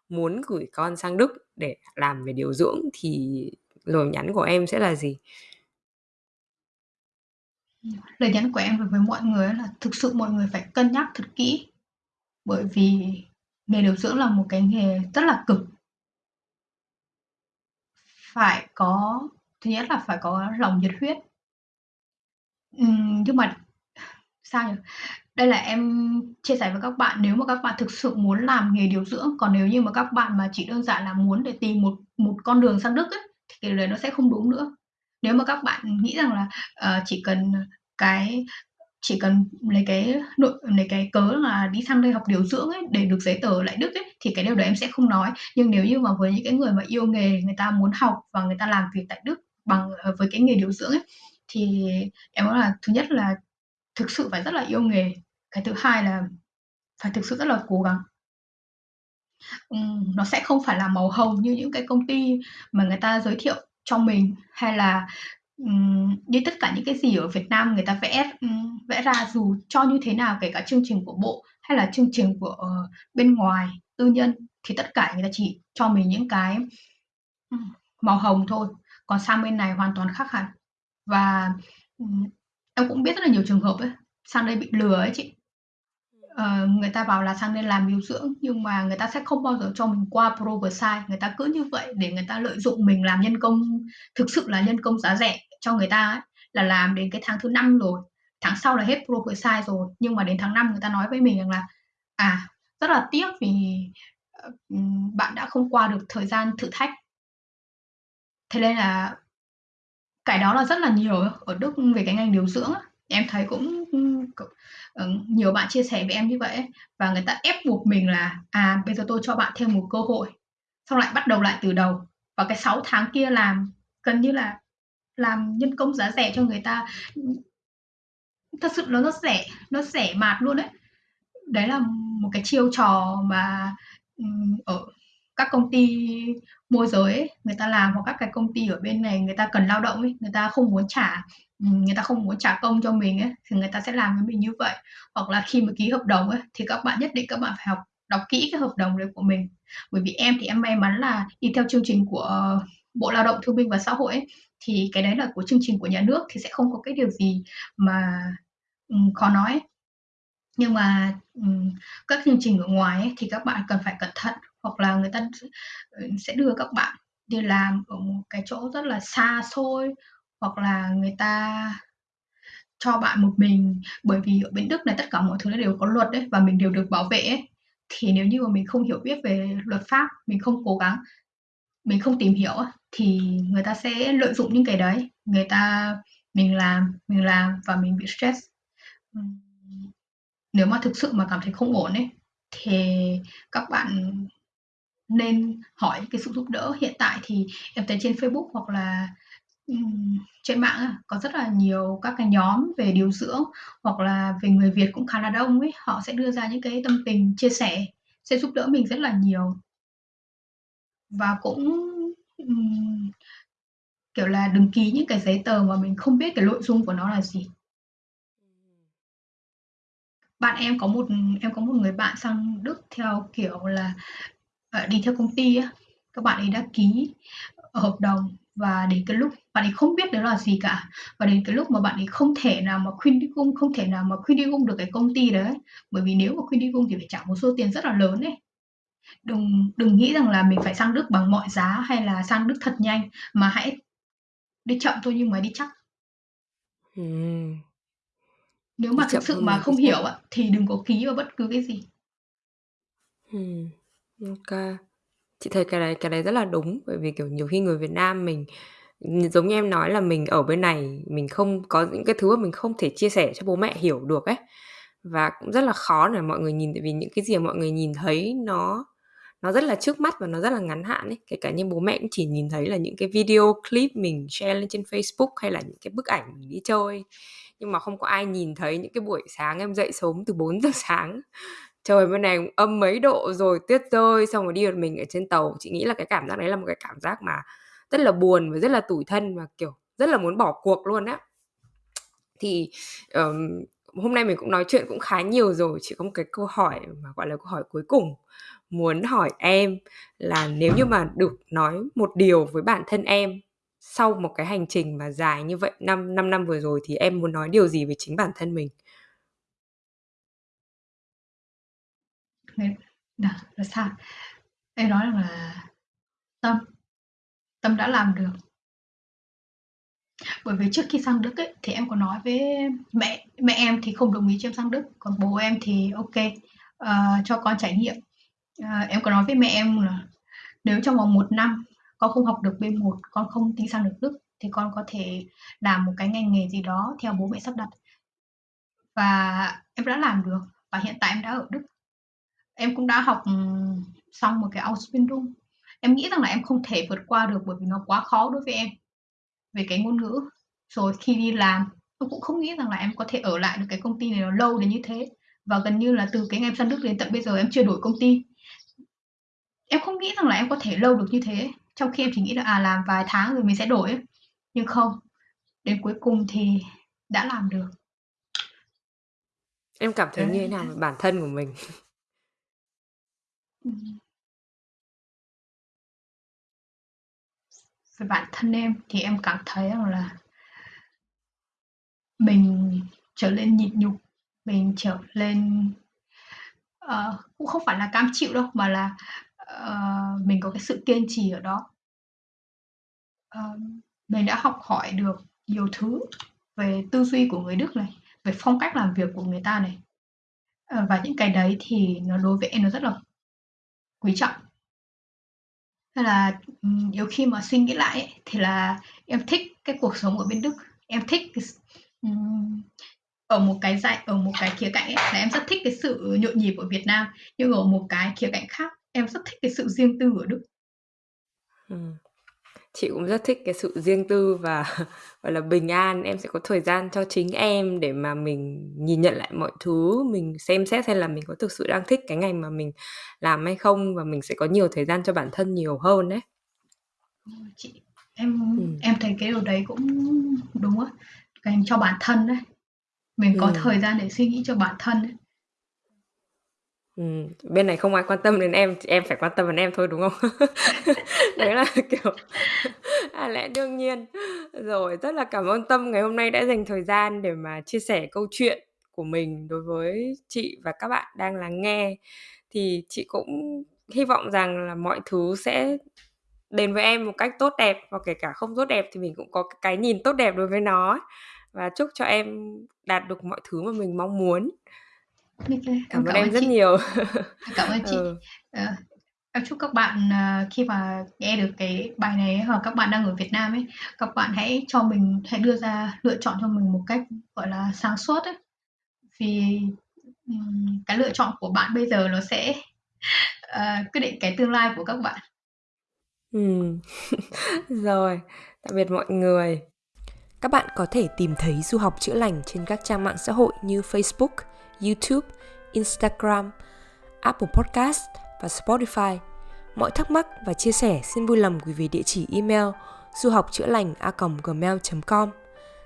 S2: muốn gửi con sang Đức để làm về điều dưỡng thì lời nhắn của em sẽ là gì?
S3: Lời nhắn của em đối với mọi người là thực sự mọi người phải cân nhắc thật kỹ, bởi vì nghề điều dưỡng là một cái nghề rất là cực. Phải có thứ nhất là phải có lòng nhiệt huyết. Ừm, nhưng mà sao nhỉ? Đây là em chia sẻ với các bạn nếu mà các bạn thực sự muốn làm nghề điều dưỡng, còn nếu như mà các bạn mà chỉ đơn giản là muốn để tìm một một con đường sang Đức ấy, thì cái đấy nó sẽ không đúng nữa. Nếu mà các bạn nghĩ rằng là, ờ, chỉ cần, cái chỉ cần lấy cái nội lấy cái cớ là đi sang đây học điều dưỡng ấy, để được giấy tờ lại Đức ấy, thì cái điều đấy em sẽ không nói. Nhưng nếu như mà với những cái người mà yêu nghề, người ta muốn học và người ta làm việc tại Đức bằng ờ, với cái nghề điều dưỡng ấy, thì em nói là thứ nhất là thực sự phải rất là yêu nghề. Cái thứ hai là phải thực sự rất là cố gắng. Ừm, nó sẽ không phải là màu hồng như những cái công ty mà người ta giới thiệu cho mình, hay là, như tất cả những cái gì ở Việt Nam người ta vẽ, vẽ ra dù cho như thế nào, kể cả chương trình của bộ hay là chương trình của, ờ, bên ngoài, tư nhân thì tất cả người ta chỉ cho mình những cái, màu hồng thôi, còn sang bên này hoàn toàn khác hẳn. Và, em cũng biết rất là nhiều trường hợp ấy, sang đây bị lừa ấy chị. Ờ, người ta bảo là sang đây làm điều dưỡng nhưng mà người ta sẽ không bao giờ cho mình qua Proversize, người ta cứ như vậy để người ta lợi dụng mình làm nhân công, thực sự là nhân công giá rẻ cho người ta ấy, là làm đến cái tháng thứ năm rồi, tháng sau là hết Proversize rồi, nhưng mà đến tháng 5 người ta nói với mình rằng là, à, rất là tiếc vì, ờ, bạn đã không qua được thời gian thử thách. Thế nên là cái đó là rất là nhiều ở Đức về cái ngành điều dưỡng ấy em thấy cũng, ừ, nhiều bạn chia sẻ với em như vậy và người ta ép buộc mình là, à, bây giờ tôi cho bạn thêm một cơ hội, xong lại bắt đầu lại từ đầu. Và cái 6 tháng kia làm gần như là làm nhân công giá rẻ cho người ta. Thật sự là nó rẻ, nó rẻ mạt luôn đấy Đấy là một cái chiêu trò mà, ừ, ở các công ty môi giới ấy, người ta làm hoặc các cái công ty ở bên này người ta cần lao động ấy, người ta không muốn trả người ta không muốn trả công cho mình ấy, thì người ta sẽ làm với mình như vậy. Hoặc là khi mà ký hợp đồng ấy, thì các bạn nhất định các bạn phải học đọc kỹ cái hợp đồng đấy của mình. Bởi vì em thì em may mắn là đi theo chương trình của ờ, Bộ Lao động Thương binh và Xã hội ấy, thì cái đấy là của chương trình của nhà nước thì sẽ không có cái điều gì mà, um, khó nói ấy. Nhưng mà, um, các chương trình ở ngoài ấy thì các bạn cần phải cẩn thận, hoặc là người ta ừ, sẽ đưa các bạn đi làm ở một cái chỗ rất là xa xôi, hoặc là người ta cho bạn một mình. Bởi vì ở bên Đức này tất cả mọi thứ nó đều có luật đấy và mình đều được bảo vệ ấy. Thì nếu như mà mình không hiểu biết về luật pháp, mình không cố gắng, mình không tìm hiểu thì người ta sẽ lợi dụng những cái đấy, người ta mình làm, mình làm và mình bị stress. Nếu mà thực sự mà cảm thấy không ổn ấy, thì các bạn nên hỏi cái sự giúp đỡ. Hiện tại thì em thấy trên Facebook hoặc là, ừm, trên mạng á, có rất là nhiều các cái nhóm về điều dưỡng, hoặc là về người Việt cũng khá là đông ấy, họ sẽ đưa ra những cái tâm tình chia sẻ, sẽ giúp đỡ mình rất là nhiều. Và cũng, ừm, kiểu là, đừng ký những cái giấy tờ mà mình không biết cái nội dung của nó là gì. Bạn em có một em có một người bạn sang Đức theo kiểu là, ờ, đi theo công ty á, các bạn ấy đã ký hợp đồng và đến cái lúc bạn ấy không biết đó là gì cả, và đến cái lúc mà bạn ấy không thể nào mà Kündigung không thể nào mà Kündigung được cái công ty đấy, bởi vì nếu mà Kündigung thì phải trả một số tiền rất là lớn ấy. Đừng đừng nghĩ rằng là mình phải sang Đức bằng mọi giá hay là sang Đức thật nhanh, mà hãy đi chậm thôi nhưng mà đi chắc.
S2: Ừm.
S3: Nếu
S2: Đi
S3: mà
S2: chậm
S3: thực sự
S2: mà đi
S3: không hiểu á, thì đừng có ký vào bất cứ cái gì.
S2: Ô kê. Chị thấy cái đấy cái đấy rất là đúng, bởi vì, kiểu, nhiều khi người Việt Nam mình, giống như em nói là mình ở bên này, mình không có những cái thứ mà mình không thể chia sẻ cho bố mẹ hiểu được ấy, và cũng rất là khó để mọi người nhìn, tại vì những cái gì mà mọi người nhìn thấy nó nó rất là trước mắt và nó rất là ngắn hạn ấy. Kể cả như bố mẹ cũng chỉ nhìn thấy là những cái video clip mình share lên trên Facebook hay là những cái bức ảnh mình đi chơi, nhưng mà không có ai nhìn thấy những cái buổi sáng em dậy sớm từ 4:00 sáng, trời bên này âm mấy độ rồi, tuyết rơi, xong rồi đi một mình ở trên tàu. Chị nghĩ là cái cảm giác đấy là một cái cảm giác mà rất là buồn và rất là tủi thân và, kiểu, rất là muốn bỏ cuộc luôn á. Thì, ờm, hôm nay mình cũng nói chuyện cũng khá nhiều rồi, chỉ có một cái câu hỏi mà, gọi là, câu hỏi cuối cùng muốn hỏi em là nếu như mà được nói một điều với bản thân em sau một cái hành trình mà dài như vậy, 5 5 năm vừa rồi thì em muốn nói điều gì với chính bản thân mình?
S3: Nên là là sao? Em nói rằng là tâm, tâm đã làm được. Bởi vì trước khi sang Đức ấy, thì em có nói với mẹ mẹ em thì không đồng ý cho em sang Đức, còn bố em thì ok uh, cho con trải nghiệm. uh, em có nói với mẹ em là nếu trong vòng một năm con không học được B1, con không tính sang được Đức thì con có thể làm một cái ngành nghề gì đó theo bố mẹ sắp đặt. Và em đã làm được, và hiện tại em đã ở Đức. Em cũng đã học, xong một cái Ausbildung. Em nghĩ rằng là em không thể vượt qua được bởi vì nó quá khó đối với em, về cái ngôn ngữ. Rồi khi đi làm, em cũng không nghĩ rằng là em có thể ở lại được cái công ty này nó lâu đến như thế, và gần như là từ cái ngày em sang Đức đến tận bây giờ em chưa đổi công ty. Em không nghĩ rằng là em có thể lâu được như thế, trong khi em chỉ nghĩ là, à, làm vài tháng rồi mình sẽ đổi. Nhưng không, đến cuối cùng thì đã làm được.
S2: Em cảm thấy như thế nào về bản thân của mình?
S3: Ừm. Về bản thân em thì em cảm thấy rằng là mình trở nên nhịn nhục, mình trở lên ờ, cũng không phải là cam chịu đâu, mà là, ờ, mình có cái sự kiên trì ở đó. Ờ, mình đã học hỏi được nhiều thứ về tư duy của người Đức này, về phong cách làm việc của người ta này. Ờ, và những cái đấy thì nó đối với em nó rất là quý trọng. Nên là, nhiều khi mà suy nghĩ lại ấy, thì là em thích cái cuộc sống ở bên Đức, em thích cái um, ở một cái dạy ở một cái khía cạnh ấy là em rất thích cái sự nhộn nhịp ở Việt Nam, nhưng ở một cái khía cạnh khác, em rất thích cái sự riêng tư ở Đức.
S2: Chị cũng rất thích cái sự riêng tư và, gọi là, bình an. Em sẽ có thời gian cho chính em để mà mình nhìn nhận lại mọi thứ, mình xem xét xem là mình có thực sự đang thích cái ngành mà mình làm hay không và mình sẽ có nhiều thời gian cho bản thân nhiều hơn đấy.
S3: Chị em
S2: Ừm.
S3: em thấy cái điều đấy cũng đúng á, dành cho bản thân đấy. Mình có
S2: Ừm.
S3: thời gian để suy nghĩ cho bản thân ấy.
S2: Ừm, bên này không ai quan tâm đến em, thì em phải quan tâm đến em thôi, đúng không? Đấy là, kiểu, à, lẽ đương nhiên. Rồi, rất là cảm ơn Tâm ngày hôm nay đã dành thời gian để mà chia sẻ câu chuyện của mình đối với chị và các bạn đang lắng nghe. Thì chị cũng hy vọng rằng là mọi thứ sẽ đến với em một cách tốt đẹp và kể cả không tốt đẹp thì mình cũng có cái nhìn tốt đẹp đối với nó và chúc cho em đạt được mọi thứ mà mình mong muốn.
S3: OK, em
S2: Cảm ơn
S3: cảm
S2: em rất
S3: chị.
S2: nhiều.
S3: Cảm ơn chị.
S2: Ừ.
S3: Ờ, em chúc các bạn, ờ, khi mà nghe được cái bài này ấy, hoặc các bạn đang ở Việt Nam ấy, các bạn hãy cho mình hãy đưa ra lựa chọn cho mình một cách, gọi là, sáng suốt ấy. Vì, ừm, cái lựa chọn của bạn bây giờ nó sẽ, ờ, quyết định cái tương lai của các bạn.
S2: Ừm. Rồi, tạm biệt mọi người. Các bạn có thể tìm thấy Du học chữa lành trên các trang mạng xã hội như Facebook, YouTube, Instagram, Apple Podcast và Spotify. Mọi thắc mắc và chia sẻ xin vui lòng gửi về địa chỉ email du học chữa lành a gmail.com.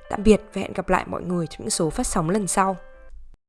S2: Tạm biệt và hẹn gặp lại mọi người trong những số phát sóng lần sau.